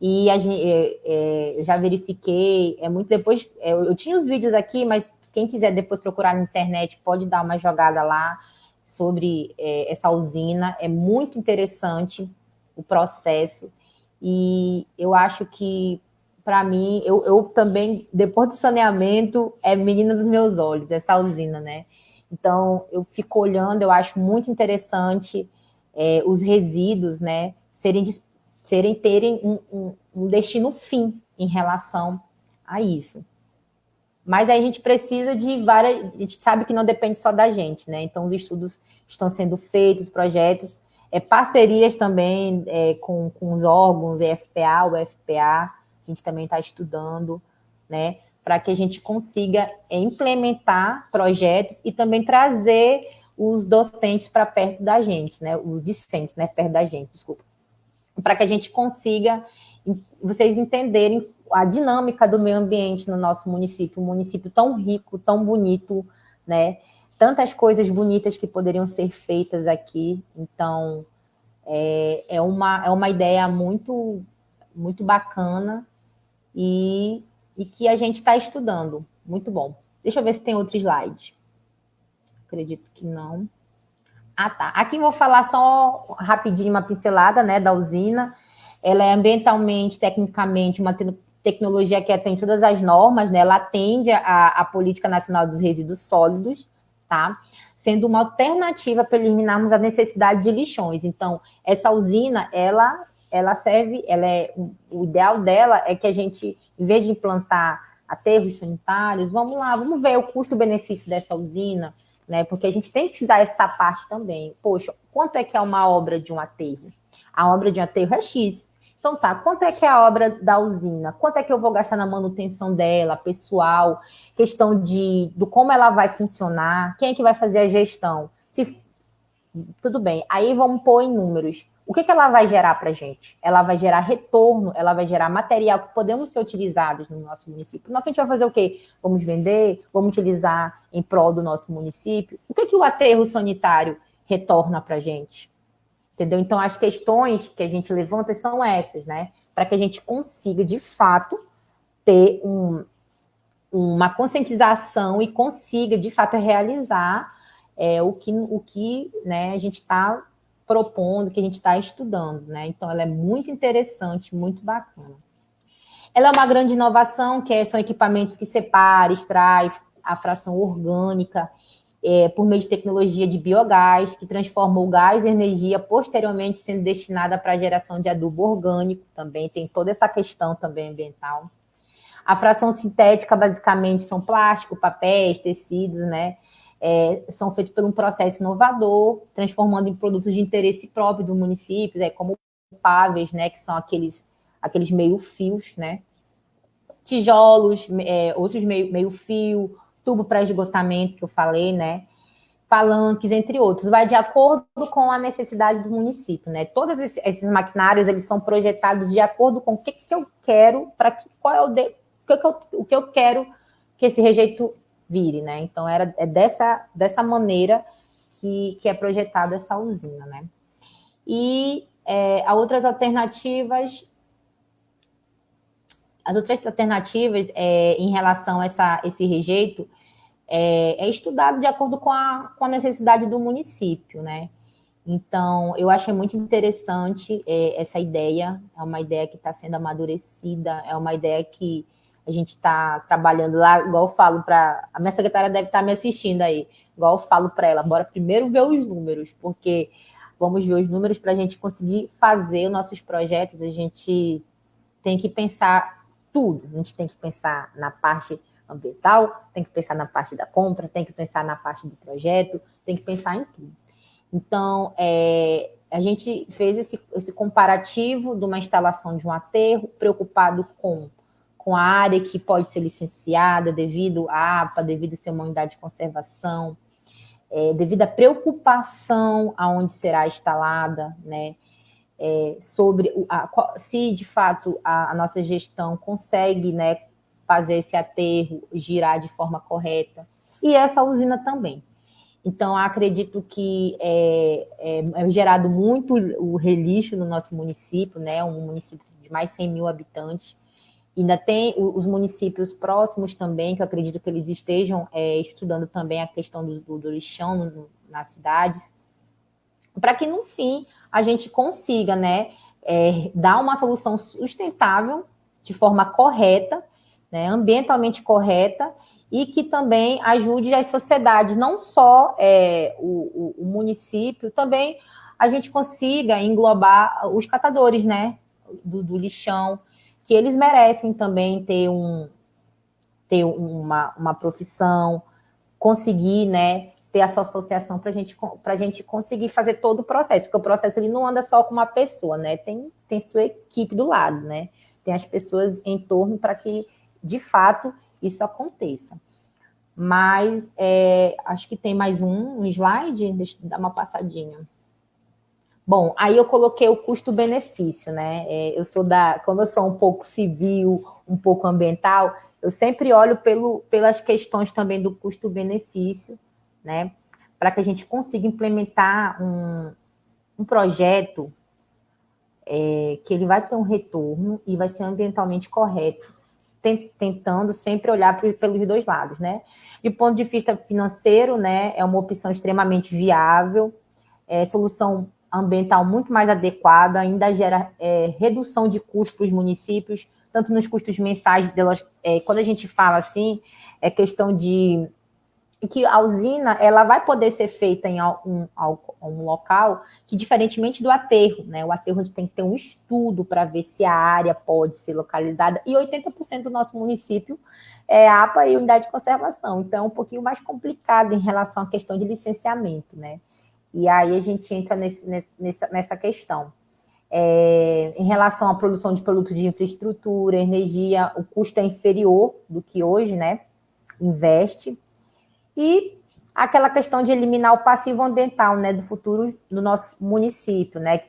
E a gente, é, é, já verifiquei, é muito depois. É, eu tinha os vídeos aqui, mas quem quiser depois procurar na internet pode dar uma jogada lá sobre é, essa usina. É muito interessante o processo. E eu acho que, para mim, eu, eu também, depois do saneamento, é menina dos meus olhos, essa usina, né? Então, eu fico olhando, eu acho muito interessante é, os resíduos, né, serem serem terem um, um, um destino fim em relação a isso. Mas aí a gente precisa de várias. A gente sabe que não depende só da gente, né? Então, os estudos estão sendo feitos, projetos, é, parcerias também é, com, com os órgãos, EFPA, o a gente também está estudando, né? Para que a gente consiga é, implementar projetos e também trazer os docentes para perto da gente, né? Os discentes, né? Perto da gente, desculpa para que a gente consiga vocês entenderem a dinâmica do meio ambiente no nosso município, um município tão rico, tão bonito, né? Tantas coisas bonitas que poderiam ser feitas aqui. Então, é, é, uma, é uma ideia muito, muito bacana e, e que a gente está estudando. Muito bom. Deixa eu ver se tem outro slide. Acredito que não. Ah, tá. Aqui vou falar só rapidinho uma pincelada, né, da usina. Ela é ambientalmente, tecnicamente, uma te tecnologia que atende todas as normas, né? Ela atende a, a Política Nacional dos Resíduos Sólidos, tá? Sendo uma alternativa para eliminarmos a necessidade de lixões. Então, essa usina, ela, ela serve, ela é, o ideal dela é que a gente, em vez de implantar aterros sanitários, vamos lá, vamos ver o custo-benefício dessa usina, né? Porque a gente tem que dar essa parte também. Poxa, quanto é que é uma obra de um aterro? A obra de um aterro é X. Então tá, quanto é que é a obra da usina? Quanto é que eu vou gastar na manutenção dela, pessoal, questão de do como ela vai funcionar, quem é que vai fazer a gestão? Se tudo bem. Aí vamos pôr em números. O que, que ela vai gerar para a gente? Ela vai gerar retorno, ela vai gerar material que podemos ser utilizados no nosso município. Nós a gente vai fazer o quê? Vamos vender, vamos utilizar em prol do nosso município. O que, que o aterro sanitário retorna para a gente? Entendeu? Então, as questões que a gente levanta são essas, né? Para que a gente consiga, de fato, ter um, uma conscientização e consiga, de fato, realizar é, o que, o que né, a gente está propondo, que a gente está estudando. Né? Então, ela é muito interessante, muito bacana. Ela é uma grande inovação, que é, são equipamentos que separam, extrai a fração orgânica é, por meio de tecnologia de biogás, que transforma o gás em energia, posteriormente sendo destinada para a geração de adubo orgânico, também tem toda essa questão também ambiental. A fração sintética, basicamente, são plástico, papéis, tecidos, né? É, são feitos por um processo inovador, transformando em produtos de interesse próprio do município, né, como páveis, né, que são aqueles, aqueles meio-fios, né? Tijolos, é, outros meio-fio, meio fio tubo para esgotamento que eu falei, né? Palanques, entre outros. Vai de acordo com a necessidade do município, né? Todos esses maquinários, eles são projetados de acordo com o que, que eu quero, para que qual é o, de, o, que eu, o que eu quero que esse rejeito vire, né? Então, era, é dessa, dessa maneira que, que é projetada essa usina, né? E é, há outras alternativas as outras alternativas é, em relação a essa, esse rejeito é, é estudado de acordo com a, com a necessidade do município, né? Então, eu achei muito interessante é, essa ideia, é uma ideia que está sendo amadurecida, é uma ideia que a gente está trabalhando lá, igual eu falo para. A minha secretária deve estar tá me assistindo aí, igual eu falo para ela, bora primeiro ver os números, porque vamos ver os números para a gente conseguir fazer os nossos projetos, a gente tem que pensar tudo, a gente tem que pensar na parte ambiental, tem que pensar na parte da compra, tem que pensar na parte do projeto, tem que pensar em tudo. Então, é, a gente fez esse, esse comparativo de uma instalação de um aterro, preocupado com, com a área que pode ser licenciada devido à APA, devido a ser uma unidade de conservação, é, devido à preocupação aonde será instalada, né? É, sobre a, se de fato a, a nossa gestão consegue né, fazer esse aterro girar de forma correta. E essa usina também. Então, acredito que é, é, é, gerado muito o relixo no nosso município, né? Um município de mais de 100 mil habitantes. Ainda tem os municípios próximos também, que eu acredito que eles estejam é, estudando também a questão do, do, do lixão no, nas cidades, para que, no fim, a gente consiga né, é, dar uma solução sustentável de forma correta né, ambientalmente correta e que também ajude as sociedades, não só é, o, o, o, município, também a gente consiga englobar os catadores né, do, do, lixão, que eles merecem também ter, um, ter uma, uma profissão, conseguir né, ter a sua associação para gente, a gente conseguir fazer todo o processo, porque o processo ele não anda só com uma pessoa, né? Tem, tem sua equipe do lado, né? Tem as pessoas em torno para que de fato isso aconteça. Mas é, acho que tem mais um, um slide, deixa eu dar uma passadinha. Bom, aí eu coloquei o custo-benefício, né? É, eu sou da, como eu sou um pouco civil, um pouco ambiental, eu sempre olho pelo, pelas questões também do custo-benefício, né? Para que a gente consiga implementar um, um projeto é, que ele vai ter um retorno e vai ser ambientalmente correto tentando sempre olhar pelos dois lados, né? De ponto de vista financeiro, né, é uma opção extremamente viável, é solução ambiental muito mais adequada, ainda gera é, redução de custos para os municípios, tanto nos custos mensais delas, é, quando a gente fala assim, é questão de que a usina ela vai poder ser feita em um, um local que, diferentemente do aterro, né? O aterro gente tem que ter um estudo para ver se a área pode ser localizada, e 80% do nosso município é APA e unidade de conservação, então é um pouquinho mais complicado em relação à questão de licenciamento, né? E aí a gente entra nesse, nessa, nessa questão. É, em relação à produção de produtos de infraestrutura, energia, o custo é inferior do que hoje, né? Investe e aquela questão de eliminar o passivo ambiental né, do futuro do nosso município. Né?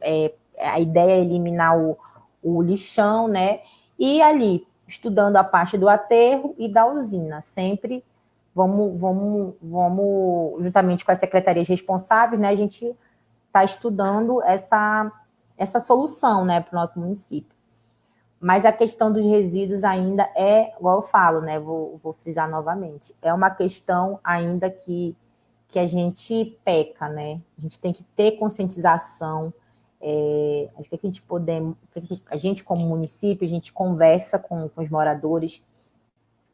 É, a ideia é eliminar o, o lixão, né? E ali, estudando a parte do aterro e da usina, sempre vamos, vamos, vamos juntamente com as secretarias responsáveis, né? A gente está estudando essa, essa solução né, para o nosso município. Mas a questão dos resíduos ainda é, igual eu falo, né? Vou, vou frisar novamente, é uma questão ainda que, que a gente peca, né? A gente tem que ter conscientização. É, acho que a gente podemos, a gente como município, a gente conversa com, com os moradores,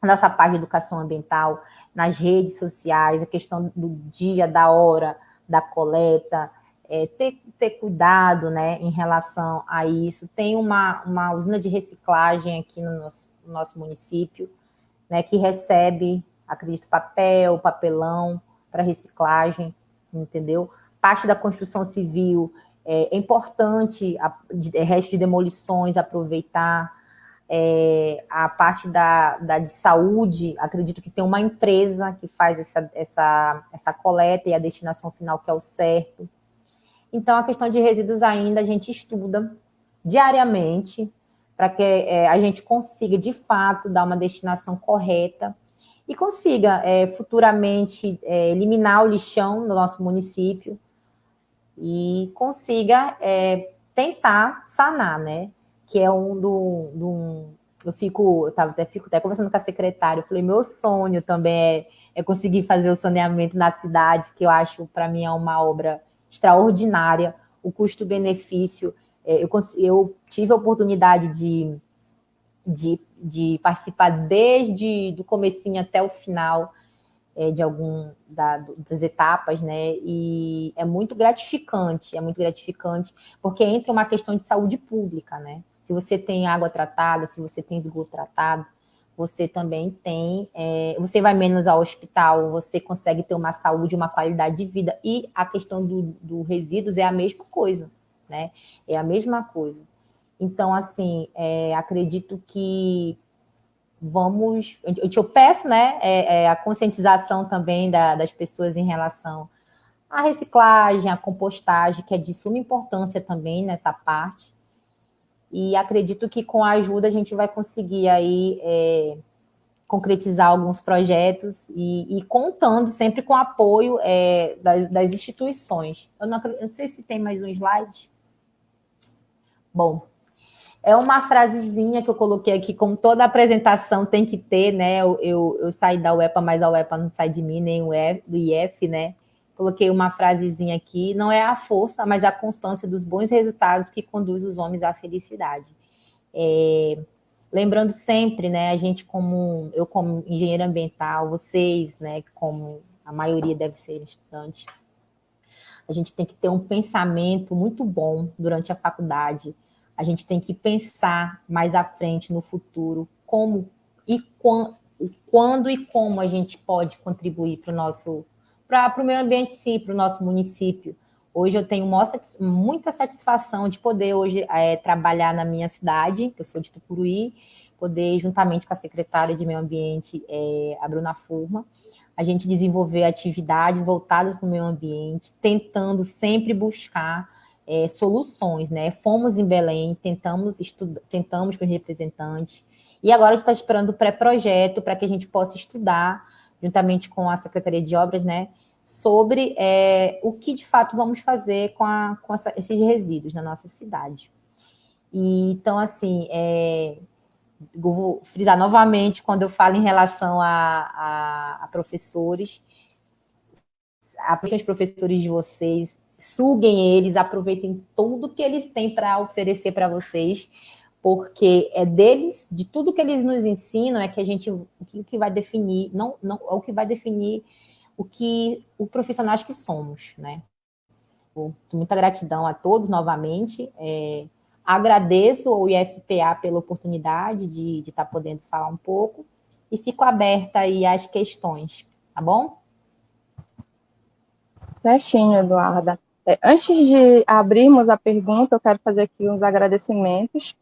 nossa parte de educação ambiental, nas redes sociais, a questão do dia, da hora, da coleta, é, ter, ter cuidado né, em relação a isso. Tem uma, uma usina de reciclagem aqui no nosso, no nosso município, né, que recebe, acredito, papel, papelão, para reciclagem, entendeu? Parte da construção civil é, é importante, a, de, é, resto de demolições, aproveitar. É, a parte da, da de saúde, acredito que tem uma empresa que faz essa, essa, essa coleta e a destinação final que é o certo. Então, a questão de resíduos ainda a gente estuda diariamente para que é, a gente consiga, de fato, dar uma destinação correta e consiga é, futuramente é, eliminar o lixão no nosso município e consiga é, tentar sanar, né? Que é um do, do eu fico, eu tava, até, fico até conversando com a secretária, eu falei, meu sonho também é, é conseguir fazer o saneamento na cidade, que eu acho, para mim, é uma obra extraordinária, o custo-benefício, é, eu, eu tive a oportunidade de, de de participar desde do comecinho até o final é, de algum da, das etapas, né? E é muito gratificante, é muito gratificante, porque entra uma questão de saúde pública, né? Se você tem água tratada, se você tem esgoto tratado, você também tem, é, você vai menos ao hospital, você consegue ter uma saúde, uma qualidade de vida. E a questão do, do resíduos é a mesma coisa, né? É a mesma coisa. Então, assim, é, acredito que vamos. Eu peço né, é, é, a conscientização também da, das pessoas em relação à reciclagem, à compostagem, que é de suma importância também nessa parte. E acredito que com a ajuda a gente vai conseguir aí é, concretizar alguns projetos e, e, contando sempre com o apoio é, das, das, instituições. Eu não, eu não sei se tem mais um slide. Bom, é uma frasezinha que eu coloquei aqui, como toda apresentação tem que ter, né? Eu, eu, eu saí da UEPA, mas a UEPA não sai de mim, nem o do IF, né? Coloquei uma frasezinha aqui, não é a força, mas a constância dos bons resultados que conduz os homens à felicidade. É, lembrando sempre, né, a gente como, eu como engenheiro ambiental, vocês, né, como a maioria deve ser estudante, a gente tem que ter um pensamento muito bom durante a faculdade, a gente tem que pensar mais à frente, no futuro, como e quando, quando e como a gente pode contribuir para o nosso, para o meio ambiente sim, para o nosso município. Hoje eu tenho muita satisfação de poder hoje é, trabalhar na minha cidade, que eu sou de Tucuruí, poder, juntamente com a secretária de Meio Ambiente, é, a Bruna Furma, a gente desenvolver atividades voltadas para o meio ambiente, tentando sempre buscar é, soluções, né? Fomos em Belém, tentamos estudar, sentamos com os representantes, e agora a gente está esperando o pré-projeto para que a gente possa estudar, juntamente com a Secretaria de Obras, né? Sobre é, o que de fato vamos fazer com, a, com essa, esses resíduos na nossa cidade. E, então, assim, é, vou frisar novamente quando eu falo em relação a, a, a professores, aproveitem os professores de vocês, suguem eles, aproveitem tudo que eles têm para oferecer para vocês, porque é deles, de tudo que eles nos ensinam, é que a gente, o que vai definir, não, não, é o que vai definir o que, o profissionais que somos, né? Muita gratidão a todos novamente, é, agradeço ao IFPA pela oportunidade de estar tá podendo falar um pouco, e fico aberta aí às questões, tá bom? Certinho, Eduarda. É, antes de abrirmos a pergunta, eu quero fazer aqui uns agradecimentos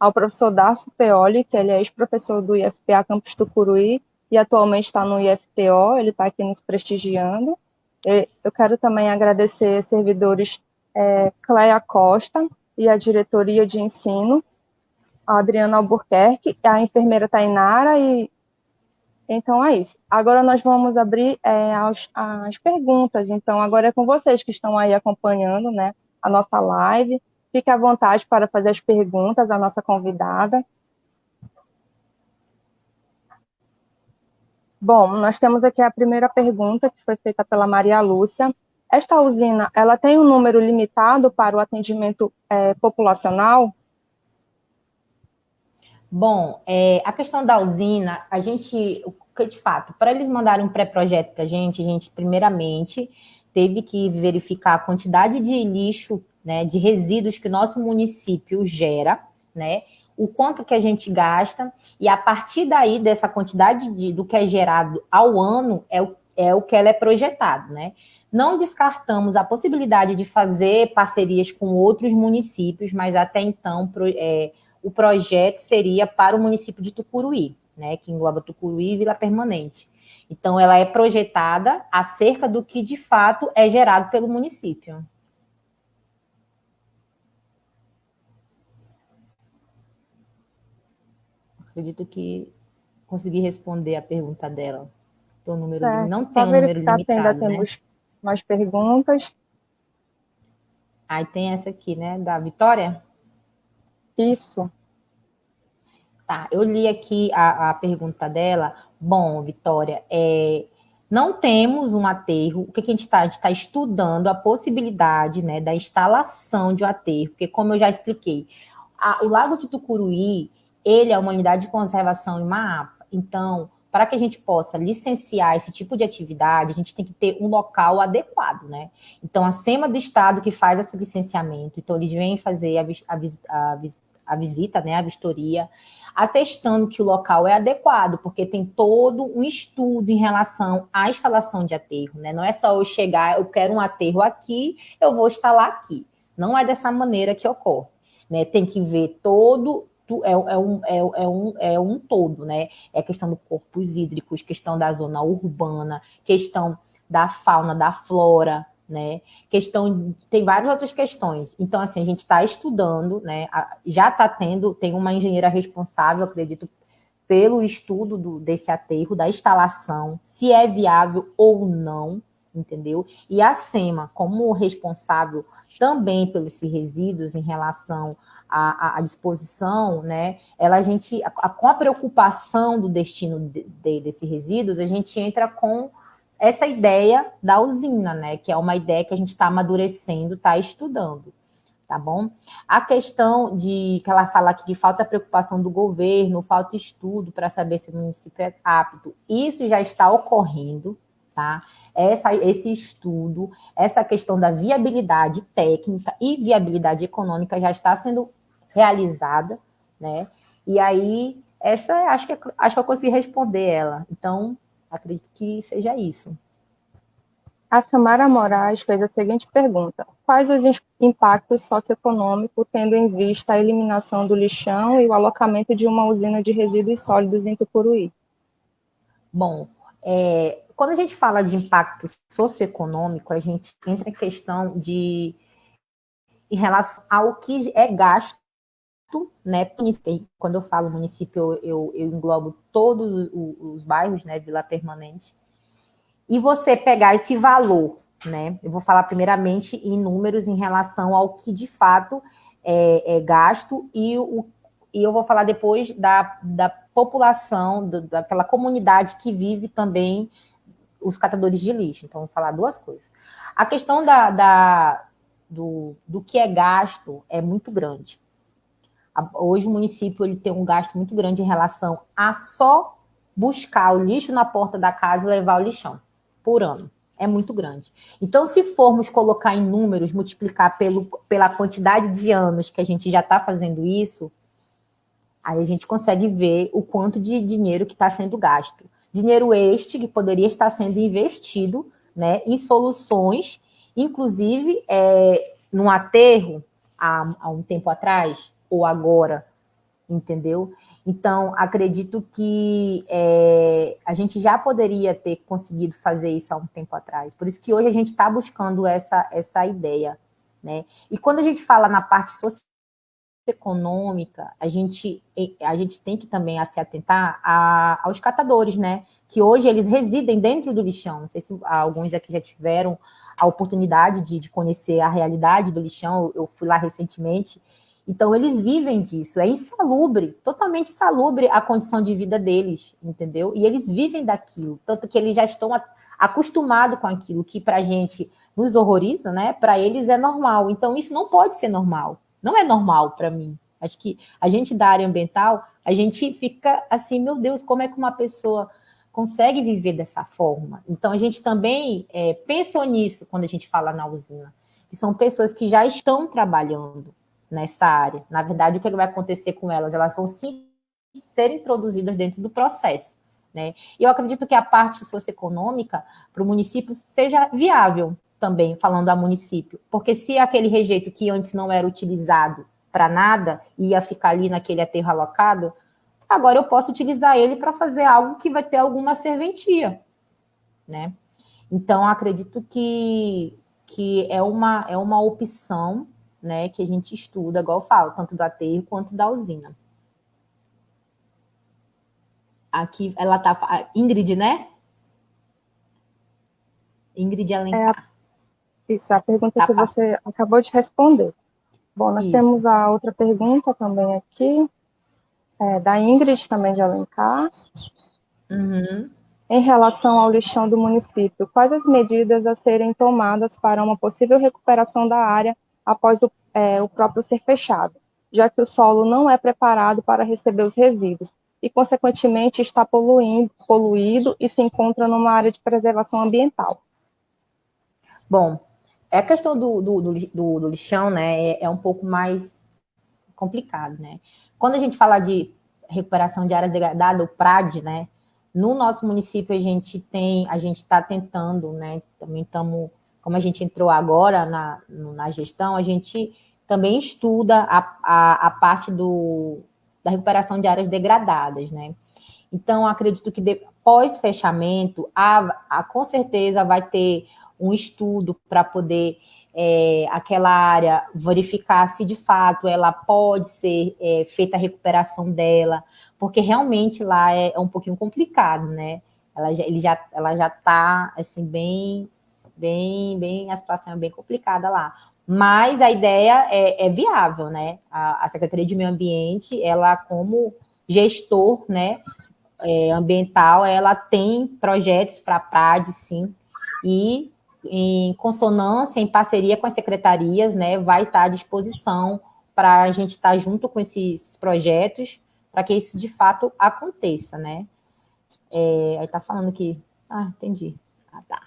ao professor Darcio Peoli, que ele é ex-professor do IFPA Campus Tucuruí e atualmente está no IFTO, ele está aqui nos prestigiando. Eu quero também agradecer servidores é, Cleia Costa e a diretoria de ensino, a Adriana Albuquerque, a enfermeira Tainara e então é isso. Agora nós vamos abrir é, as, as, perguntas. Então agora é com vocês que estão aí acompanhando, né, a nossa live. Fique à vontade para fazer as perguntas à nossa convidada. Bom, nós temos aqui a primeira pergunta que foi feita pela Maria Lúcia. Esta usina, ela tem um número limitado para o atendimento é, populacional? Bom, é, a questão da usina, a gente, de fato, para eles mandarem um pré-projeto para a gente, a gente, primeiramente, teve que verificar a quantidade de lixo, né, de resíduos que o nosso município gera, né, o quanto que a gente gasta, e a partir daí, dessa quantidade de, do que é gerado ao ano, é o, é o que ela é projetado, né. Não descartamos a possibilidade de fazer parcerias com outros municípios, mas até então, pro, é, o projeto seria para o município de Tucuruí, né, que engloba Tucuruí e Vila Permanente. Então, ela é projetada acerca do que, de fato, é gerado pelo município. Acredito que consegui responder a pergunta dela. O número certo. não tem um número limitado, se ainda né? temos mais perguntas. Aí tem essa aqui, né, da Vitória? Isso. Tá, eu li aqui a, a pergunta dela. Bom, Vitória, é, não temos um aterro. O que, que a gente está? A gente está estudando a possibilidade né, da instalação de um aterro, porque, como eu já expliquei, a, o Lago de Tucuruí, ele é uma unidade de conservação em Maapa. Então, para que a gente possa licenciar esse tipo de atividade, a gente tem que ter um local adequado, né? Então, a SEMA do Estado que faz esse licenciamento, então eles vêm fazer a, a, a, a visita, né, a vistoria, atestando que o local é adequado, porque tem todo um estudo em relação à instalação de aterro, né? Não é só eu chegar, eu quero um aterro aqui, eu vou instalar aqui. Não é dessa maneira que ocorre, né? Tem que ver todo é, é, um, é, é, um, é um todo, né? É questão do corpos hídricos, questão da zona urbana, questão da fauna, da flora, né? Questão, tem várias outras questões. Então, assim, a gente está estudando, né? Já está tendo, tem uma engenheira responsável, acredito, pelo estudo do, desse aterro, da instalação, se é viável ou não, entendeu? E a SEMA, como responsável também pelos resíduos em relação à, à disposição, né? Ela a gente, a, com a preocupação do destino de, de, desses resíduos, a gente entra com essa ideia da usina, né? Que é uma ideia que a gente está amadurecendo, está estudando, tá bom? A questão de que ela fala aqui que falta preocupação do governo, falta estudo para saber se o município é apto. Isso já está ocorrendo, tá? Essa, esse estudo, essa questão da viabilidade técnica e viabilidade econômica já está sendo realizada, né? E aí, essa acho que, acho que eu consegui responder ela. Então, Acredito que seja isso. A Samara Moraes fez a seguinte pergunta: Quais os impactos socioeconômicos, tendo em vista a eliminação do lixão e o alocamento de uma usina de resíduos sólidos em Tucuruí? Bom, é, quando a gente fala de impacto socioeconômico, a gente entra em questão de em relação ao que é gasto né? Quando eu falo município, eu, eu englobo todos os, os, bairros, né? Vila Permanente. E você pegar esse valor, né? Eu vou falar primeiramente em números em relação ao que de fato é, é gasto e, o, e eu vou falar depois da, da população, do, daquela comunidade que vive também os catadores de lixo. Então, vou falar duas coisas. A questão da, da do, do que é gasto é muito grande. Hoje o município ele tem um gasto muito grande em relação a só buscar o lixo na porta da casa e levar o lixão por ano. É muito grande. Então, se formos colocar em números, multiplicar pelo, pela quantidade de anos que a gente já está fazendo isso, aí a gente consegue ver o quanto de dinheiro que está sendo gasto. Dinheiro este que poderia estar sendo investido né, em soluções, inclusive é, num aterro, há, há um tempo atrás, ou agora, entendeu? Então, acredito que é, a gente já poderia ter conseguido fazer isso há um tempo atrás. Por isso que hoje a gente está buscando essa, essa ideia. Né? E quando a gente fala na parte socioeconômica, a gente, a gente tem que também se atentar a, aos catadores, né? Que hoje eles residem dentro do lixão. Não sei se alguns aqui já tiveram a oportunidade de, de conhecer a realidade do lixão. Eu fui lá recentemente Então, eles vivem disso, é insalubre, totalmente insalubre a condição de vida deles, entendeu? E eles vivem daquilo, tanto que eles já estão acostumados com aquilo que para a gente nos horroriza, né? Para eles é normal. Então, isso não pode ser normal, não é normal para mim. Acho que a gente da área ambiental, a gente fica assim, meu Deus, como é que uma pessoa consegue viver dessa forma? Então, a gente também é, pensou nisso quando a gente fala na usina, que são pessoas que já estão trabalhando, nessa área. Na verdade, o que vai acontecer com elas? Elas vão sim ser introduzidas dentro do processo. Né? E eu acredito que a parte socioeconômica para o município seja viável também, falando a município. Porque se aquele rejeito que antes não era utilizado para nada, ia ficar ali naquele aterro alocado, agora eu posso utilizar ele para fazer algo que vai ter alguma serventia. Né? Então, acredito que, que é, uma, é uma opção né, que a gente estuda, igual eu falo, tanto do aterro quanto da usina. Aqui ela tá. Ingrid, né? Ingrid Alencar. É, isso, a pergunta tá, que você acabou de responder. Bom, nós isso. temos a outra pergunta também aqui, é, da Ingrid, também de Alencar. Uhum. Em relação ao lixão do município, quais as medidas a serem tomadas para uma possível recuperação da área após o, é, o próprio ser fechado, já que o solo não é preparado para receber os resíduos e, consequentemente, está poluindo, poluído e se encontra numa área de preservação ambiental. Bom, a questão do, do, do, do lixão, né, é, é, um pouco mais complicado, né? Quando a gente fala de recuperação de área degradada, o PRAD, né, no nosso município a gente tem, a gente está tentando, né, também estamos como a gente entrou agora na, na gestão, a gente também estuda a, a, a parte do, da recuperação de áreas degradadas, né? Então, acredito que depois fechamento, a, a, com certeza vai ter um estudo para poder é, aquela área verificar se de fato ela pode ser é, feita a recuperação dela, porque realmente lá é, é um pouquinho complicado, né? Ela já, ele já, ela já está assim bem bem, bem, a situação é bem complicada lá. Mas a ideia é, é viável, né? A, a, Secretaria de Meio Ambiente, ela como gestor, né, é, ambiental, ela tem projetos para a PRAD, sim, e em consonância, em parceria com as secretarias, né, vai estar à disposição para a gente estar junto com esses projetos, para que isso de fato aconteça, né? É, aí tá falando que... Ah, entendi. Ah, tá.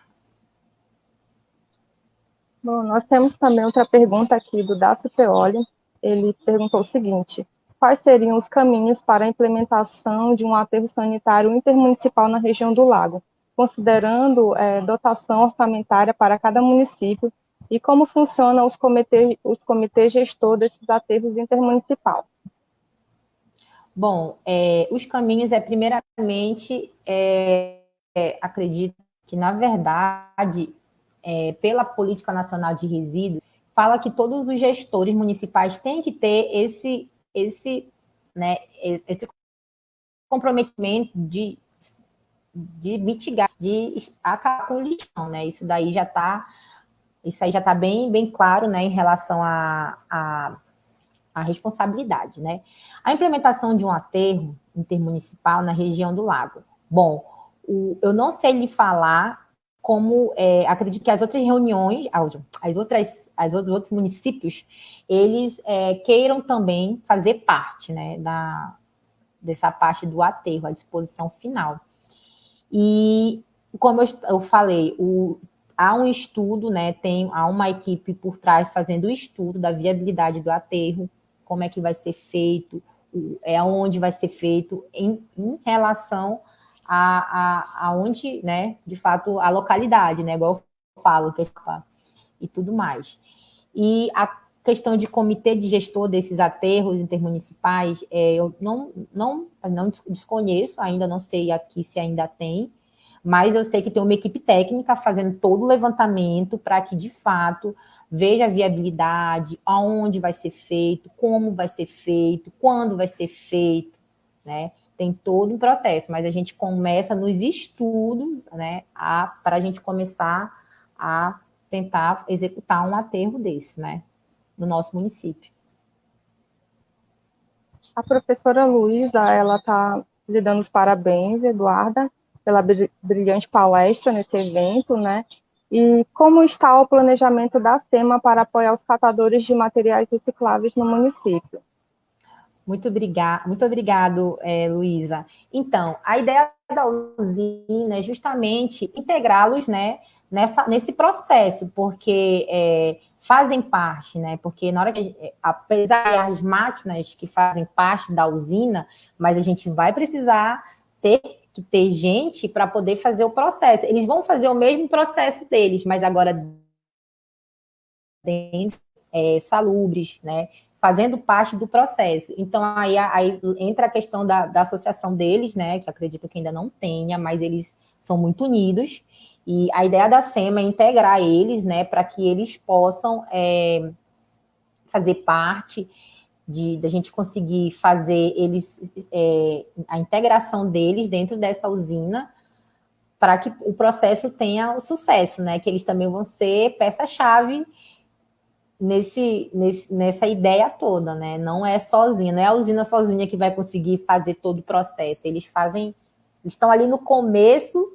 Bom, nós temos também outra pergunta aqui do Dácio Peoli. Ele perguntou o seguinte: quais seriam os caminhos para a implementação de um aterro sanitário intermunicipal na região do Lago, considerando é, dotação orçamentária para cada município e como funcionam os comitês, os comitês gestor desses aterros intermunicipal? Bom, é, os caminhos é, primeiramente, é, é acredito que, na verdade, é, pela Política Nacional de Resíduos, fala que todos os gestores municipais têm que ter esse, esse, né, esse comprometimento de, de mitigar, de acabar com o lixão, né? Isso daí já está isso aí já está bem, bem claro né, em relação à a, a, a, responsabilidade. Né? A implementação de um aterro intermunicipal na região do lago. Bom, o, eu não sei lhe falar como é, acredito que as outras reuniões, as outras, as outros, outros municípios, eles é, queiram também fazer parte né, da, dessa parte do aterro, a disposição final. E, como eu, eu falei, o, há um estudo, né, tem, há uma equipe por trás fazendo o estudo da viabilidade do aterro, como é que vai ser feito, é onde vai ser feito em, em relação a, a, aonde, né, de fato, a localidade, né, igual eu falo, que é e tudo mais. E a questão de comitê de gestor desses aterros intermunicipais, é, eu não, não, não desconheço, ainda não sei aqui se ainda tem, mas eu sei que tem uma equipe técnica fazendo todo o levantamento para que, de fato, veja a viabilidade, aonde vai ser feito, como vai ser feito, quando vai ser feito, né? tem todo um processo, mas a gente começa nos estudos, né, para a gente começar a tentar executar um aterro desse, né, no nosso município. A professora Luísa, ela está lhe dando os parabéns, Eduarda, pela brilhante palestra nesse evento, né? E como está o planejamento da SEMA para apoiar os catadores de materiais recicláveis no município? Muito, obrigado, muito obrigado, é, Luísa. Então, a ideia da usina é justamente integrá-los né, nessa, nesse processo, porque é, fazem parte, né? Porque na hora que, eh, apesar das máquinas que fazem parte da usina, mas a gente vai precisar ter que ter gente para poder fazer o processo. Eles vão fazer o mesmo processo deles, mas agora dentro, é, salubres, né? Fazendo parte do processo. Então, aí, aí entra a questão da, da associação deles, né? Que acredito que ainda não tenha, mas eles são muito unidos e a ideia da SEMA é integrar eles, né, para que eles possam é, fazer parte de da gente conseguir fazer eles é, a integração deles dentro dessa usina para que o processo tenha o sucesso, né? Que eles também vão ser peça-chave nesse, nesse, nessa ideia toda, né? Não é sozinha, não é a usina sozinha que vai conseguir fazer todo o processo. Eles fazem, eles estão ali no começo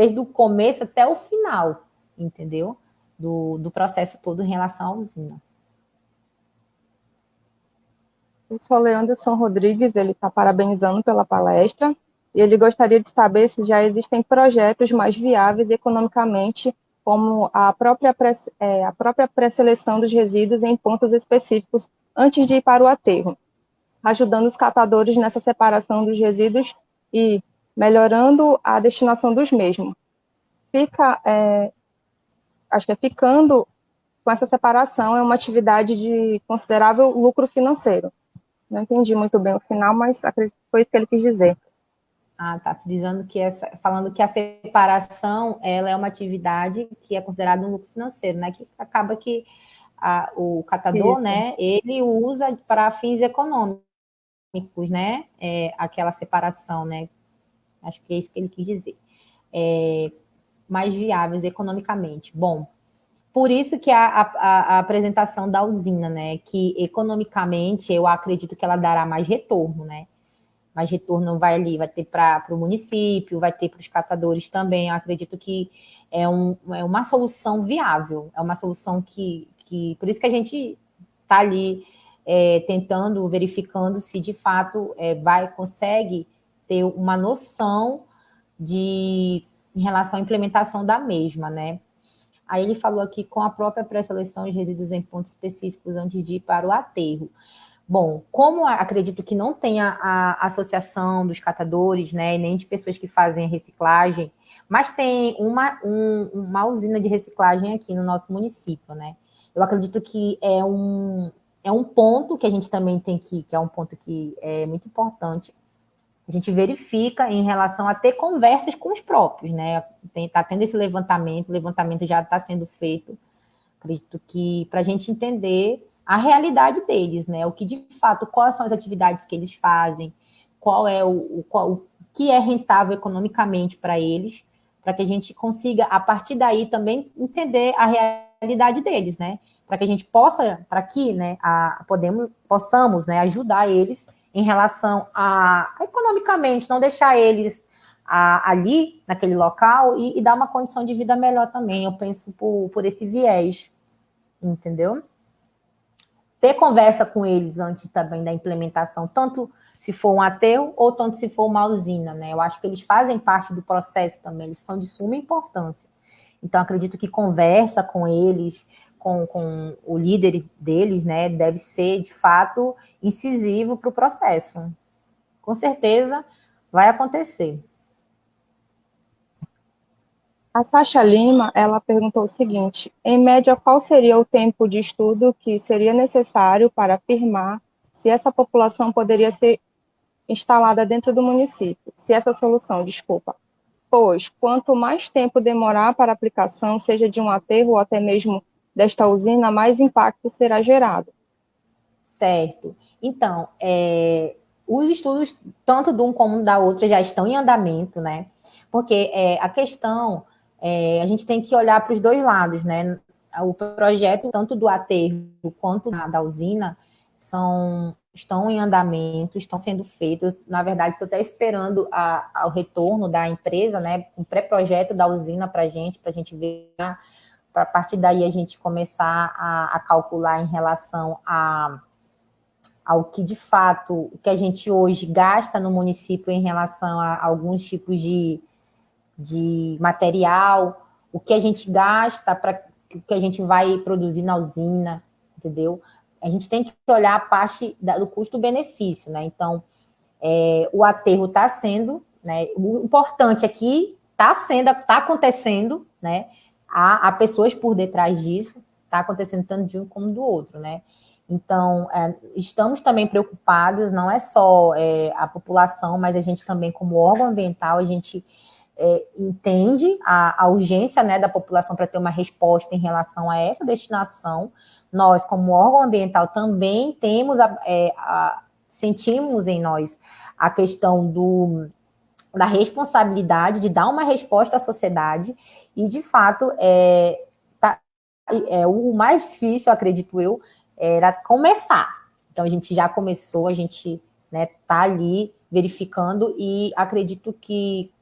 desde o começo até o final, entendeu? Do, do processo todo em relação à usina. O Soleanderson Rodrigues, ele está parabenizando pela palestra e ele gostaria de saber se já existem projetos mais viáveis economicamente, como a própria, pré, é, a própria pré-seleção dos resíduos em pontos específicos antes de ir para o aterro, ajudando os catadores nessa separação dos resíduos e melhorando a destinação dos mesmos. Fica, é, acho que é ficando com essa separação é uma atividade de considerável lucro financeiro. Não entendi muito bem o final, mas acredito que foi isso que ele quis dizer. Ah, tá. Dizendo que essa, falando que a separação ela é uma atividade que é considerada um lucro financeiro, né? Que acaba que a, o catador, isso. né? Ele usa para fins econômicos, né? É, aquela separação, né? Acho que é isso que ele quis dizer. É, mais viáveis economicamente. Bom, por isso que a, a, a, apresentação da usina, né? Que economicamente eu acredito que ela dará mais retorno, né? Mais retorno vai ali, vai ter para o município, vai ter para os catadores também. Eu acredito que é, um, é uma solução viável, é uma solução que, que. Por isso que a gente está ali é, tentando, verificando se de fato é, vai, consegue ter uma noção de em relação à implementação da mesma, né? Aí ele falou aqui com a própria pré-seleção de resíduos em pontos específicos antes de ir para o aterro. Bom, como acredito que não tenha a associação dos catadores, né, nem de pessoas que fazem reciclagem, mas tem uma, um, uma usina de reciclagem aqui no nosso município, né? Eu acredito que é um, é um ponto que a gente também tem que, que é um ponto que é muito importante, a gente verifica em relação a ter conversas com os próprios, né? Está tendo esse levantamento, o levantamento já está sendo feito, acredito que para a gente entender a realidade deles, né? O que de fato, quais são as atividades que eles fazem, qual é o, o, qual, o que é rentável economicamente para eles, para que a gente consiga, a partir daí, também entender a realidade deles, né? Para que a gente possa, para que né, a, podemos, possamos né, ajudar eles em relação a, economicamente, não deixar eles a, ali, naquele local, e, e, dar uma condição de vida melhor também. Eu penso por, por esse viés, entendeu? Ter conversa com eles antes também da implementação, tanto se for um ateu ou tanto se for uma usina, né? Eu acho que eles fazem parte do processo também, eles são de suma importância. Então, acredito que conversa com eles, com, com o líder deles, né, deve ser, de fato, incisivo para o processo. Com certeza vai acontecer. A Sasha Lima, ela perguntou o seguinte, em média, qual seria o tempo de estudo que seria necessário para afirmar se essa população poderia ser instalada dentro do município, se essa solução, desculpa, pois quanto mais tempo demorar para a aplicação, seja de um aterro ou até mesmo desta usina, mais impacto será gerado. Certo. Então, é, os estudos, tanto de um como da outra, já estão em andamento, né? Porque é, a questão, é, a gente tem que olhar para os dois lados, né? O projeto, tanto do aterro quanto da usina, são estão em andamento, estão sendo feitos. Na verdade, estou até esperando a, o retorno da empresa, né? Um pré-projeto da usina para a gente, para a gente ver, para a partir daí a gente começar a, a calcular em relação a, ao que de fato o que a gente hoje gasta no município em relação a, alguns tipos de, de material, o que a gente gasta para o que a gente vai produzir na usina, entendeu? a gente tem que olhar a parte do custo-benefício, né? Então, é, o aterro está sendo, né? O importante aqui está sendo, está acontecendo, né? Há, há, pessoas por detrás disso, está acontecendo tanto de um como do outro, né? Então, é, estamos também preocupados, não é só é, a população, mas a gente também, como órgão ambiental, a gente é, entende a, a, urgência né, da população para ter uma resposta em relação a essa destinação. Nós, como órgão ambiental, também temos a, é, a, sentimos em nós a questão do, da responsabilidade de dar uma resposta à sociedade e, de fato, é, tá, é, o mais difícil, acredito eu, era começar. Então, a gente já começou, a gente né, tá ali verificando e acredito que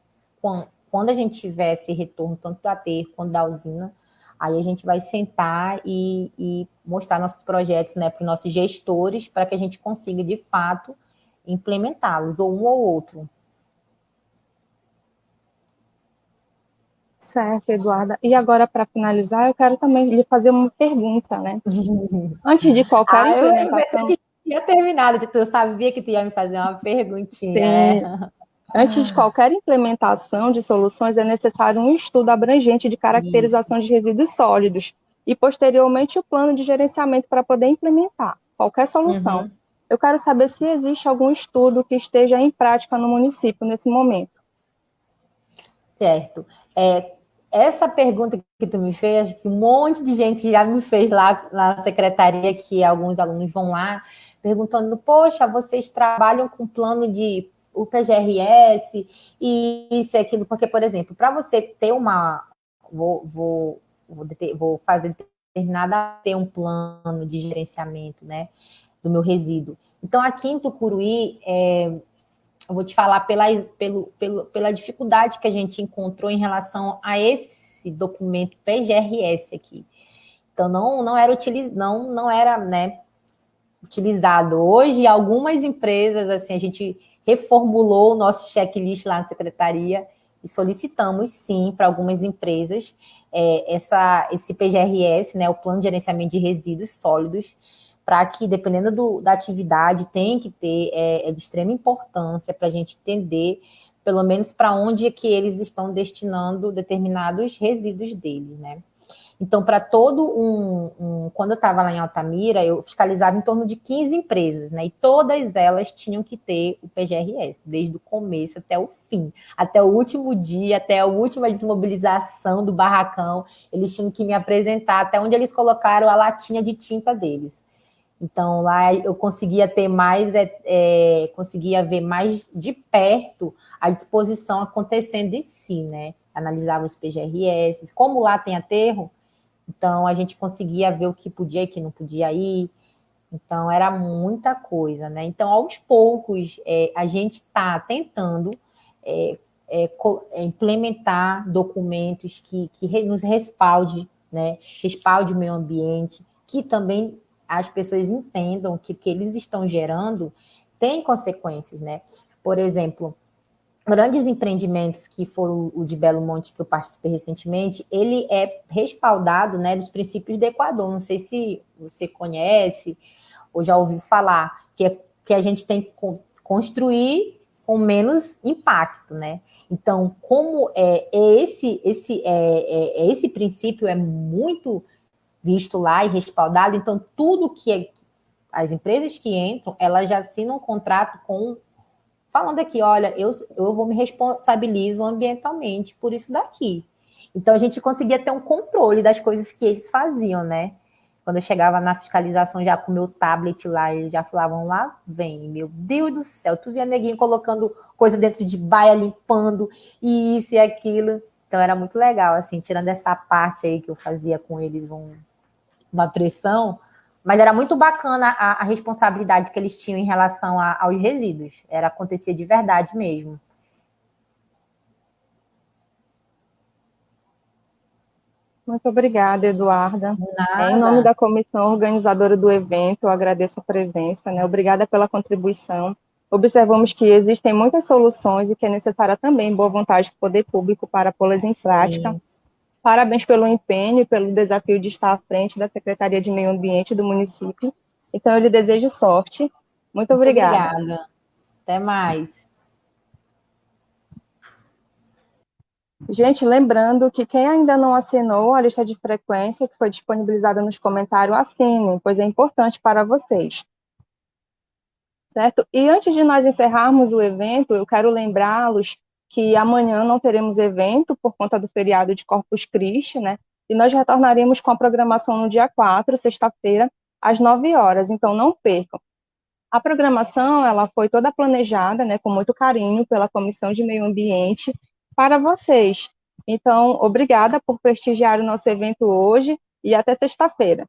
quando a gente tiver esse retorno, tanto do aterro quanto da usina, aí a gente vai sentar e, e mostrar nossos projetos né, para os nossos gestores, para que a gente consiga, de fato, implementá-los, ou um ou outro. Certo, Eduarda. E agora, para finalizar, eu quero também lhe fazer uma pergunta, né? Antes de qualquer ah, implementação... Eu tinha terminado de tu, eu sabia que tu ia me fazer uma perguntinha. Sim. Né? Antes de qualquer implementação de soluções, é necessário um estudo abrangente de caracterização Isso. de resíduos sólidos e, posteriormente, o plano de gerenciamento para poder implementar qualquer solução. Uhum. Eu quero saber se existe algum estudo que esteja em prática no município nesse momento. Certo. É, essa pergunta que tu me fez, que um monte de gente já me fez lá na secretaria, que alguns alunos vão lá, perguntando, poxa, vocês trabalham com plano de o PGRS e isso e aquilo, porque, por exemplo, para você ter uma. Vou, vou, vou, vou fazer determinada ter um plano de gerenciamento né, do meu resíduo. Então, aqui em Tucuruí, é, eu vou te falar pela, pelo, pelo, pela dificuldade que a gente encontrou em relação a esse documento PGRS aqui. Então, não, não era, utiliz, não, não era né, utilizado. Hoje, algumas empresas, assim, a gente reformulou o nosso checklist lá na secretaria e solicitamos, sim, para algumas empresas é, essa, esse PGRS, né, o Plano de Gerenciamento de Resíduos Sólidos, para que, dependendo do, da atividade, tem que ter, é, é de extrema importância para a gente entender, pelo menos, para onde é que eles estão destinando determinados resíduos deles, né? Então, para todo um, um, Quando eu estava lá em Altamira, eu fiscalizava em torno de 15 empresas, né? E todas elas tinham que ter o PGRS, desde o começo até o fim, até o último dia, até a última desmobilização do barracão. Eles tinham que me apresentar até onde eles colocaram a latinha de tinta deles. Então, lá eu conseguia ter mais, é, é, conseguia ver mais de perto a disposição acontecendo em si, né? Analisava os PGRS. Como lá tem aterro, então, a gente conseguia ver o que podia e o que não podia ir. Então, era muita coisa, né? Então, aos poucos, é, a gente está tentando é, é, é, implementar documentos que, que nos respalde, né? Respalde o meio ambiente, que também as pessoas entendam que o que eles estão gerando tem consequências, né? Por exemplo, grandes empreendimentos que foram o de Belo Monte que eu participei recentemente, ele é respaldado, né, dos princípios do Equador. Não sei se você conhece ou já ouviu falar que é, que a gente tem que construir com menos impacto, né? Então, como é, é esse esse é, é, é, esse princípio é muito visto lá e respaldado, então tudo que é, as empresas que entram, elas já assinam um contrato com falando aqui, olha, eu, eu vou me responsabilizo ambientalmente por isso daqui. Então a gente conseguia ter um controle das coisas que eles faziam, né? Quando eu chegava na fiscalização já com o meu tablet lá, eles já falavam lá, vem, meu Deus do céu, tu via neguinho colocando coisa dentro de baia, limpando, e isso e aquilo. Então era muito legal, assim, tirando essa parte aí que eu fazia com eles um, uma pressão, Mas era muito bacana a, a responsabilidade que eles tinham em relação a, aos resíduos. Era acontecia de verdade mesmo. Muito obrigada, Eduarda. Em nome da comissão organizadora do evento, eu agradeço a presença, né? Obrigada pela contribuição. Observamos que existem muitas soluções e que é necessária também boa vontade do poder público para pô-las em Sim. Parabéns pelo empenho e pelo desafio de estar à frente da Secretaria de Meio Ambiente do município. Então, eu lhe desejo sorte. Muito, Muito obrigada. Obrigada. Até mais. Gente, lembrando que quem ainda não assinou a lista de frequência que foi disponibilizada nos comentários, assinem, pois é importante para vocês. Certo? E antes de nós encerrarmos o evento, eu quero lembrá-los que amanhã não teremos evento por conta do feriado de Corpus Christi, né? E nós retornaremos com a programação no dia 4, sexta-feira, às 9 horas, então não percam. A programação, ela foi toda planejada, né, com muito carinho pela Comissão de Meio Ambiente para vocês. Então, obrigada por prestigiar o nosso evento hoje e até sexta-feira.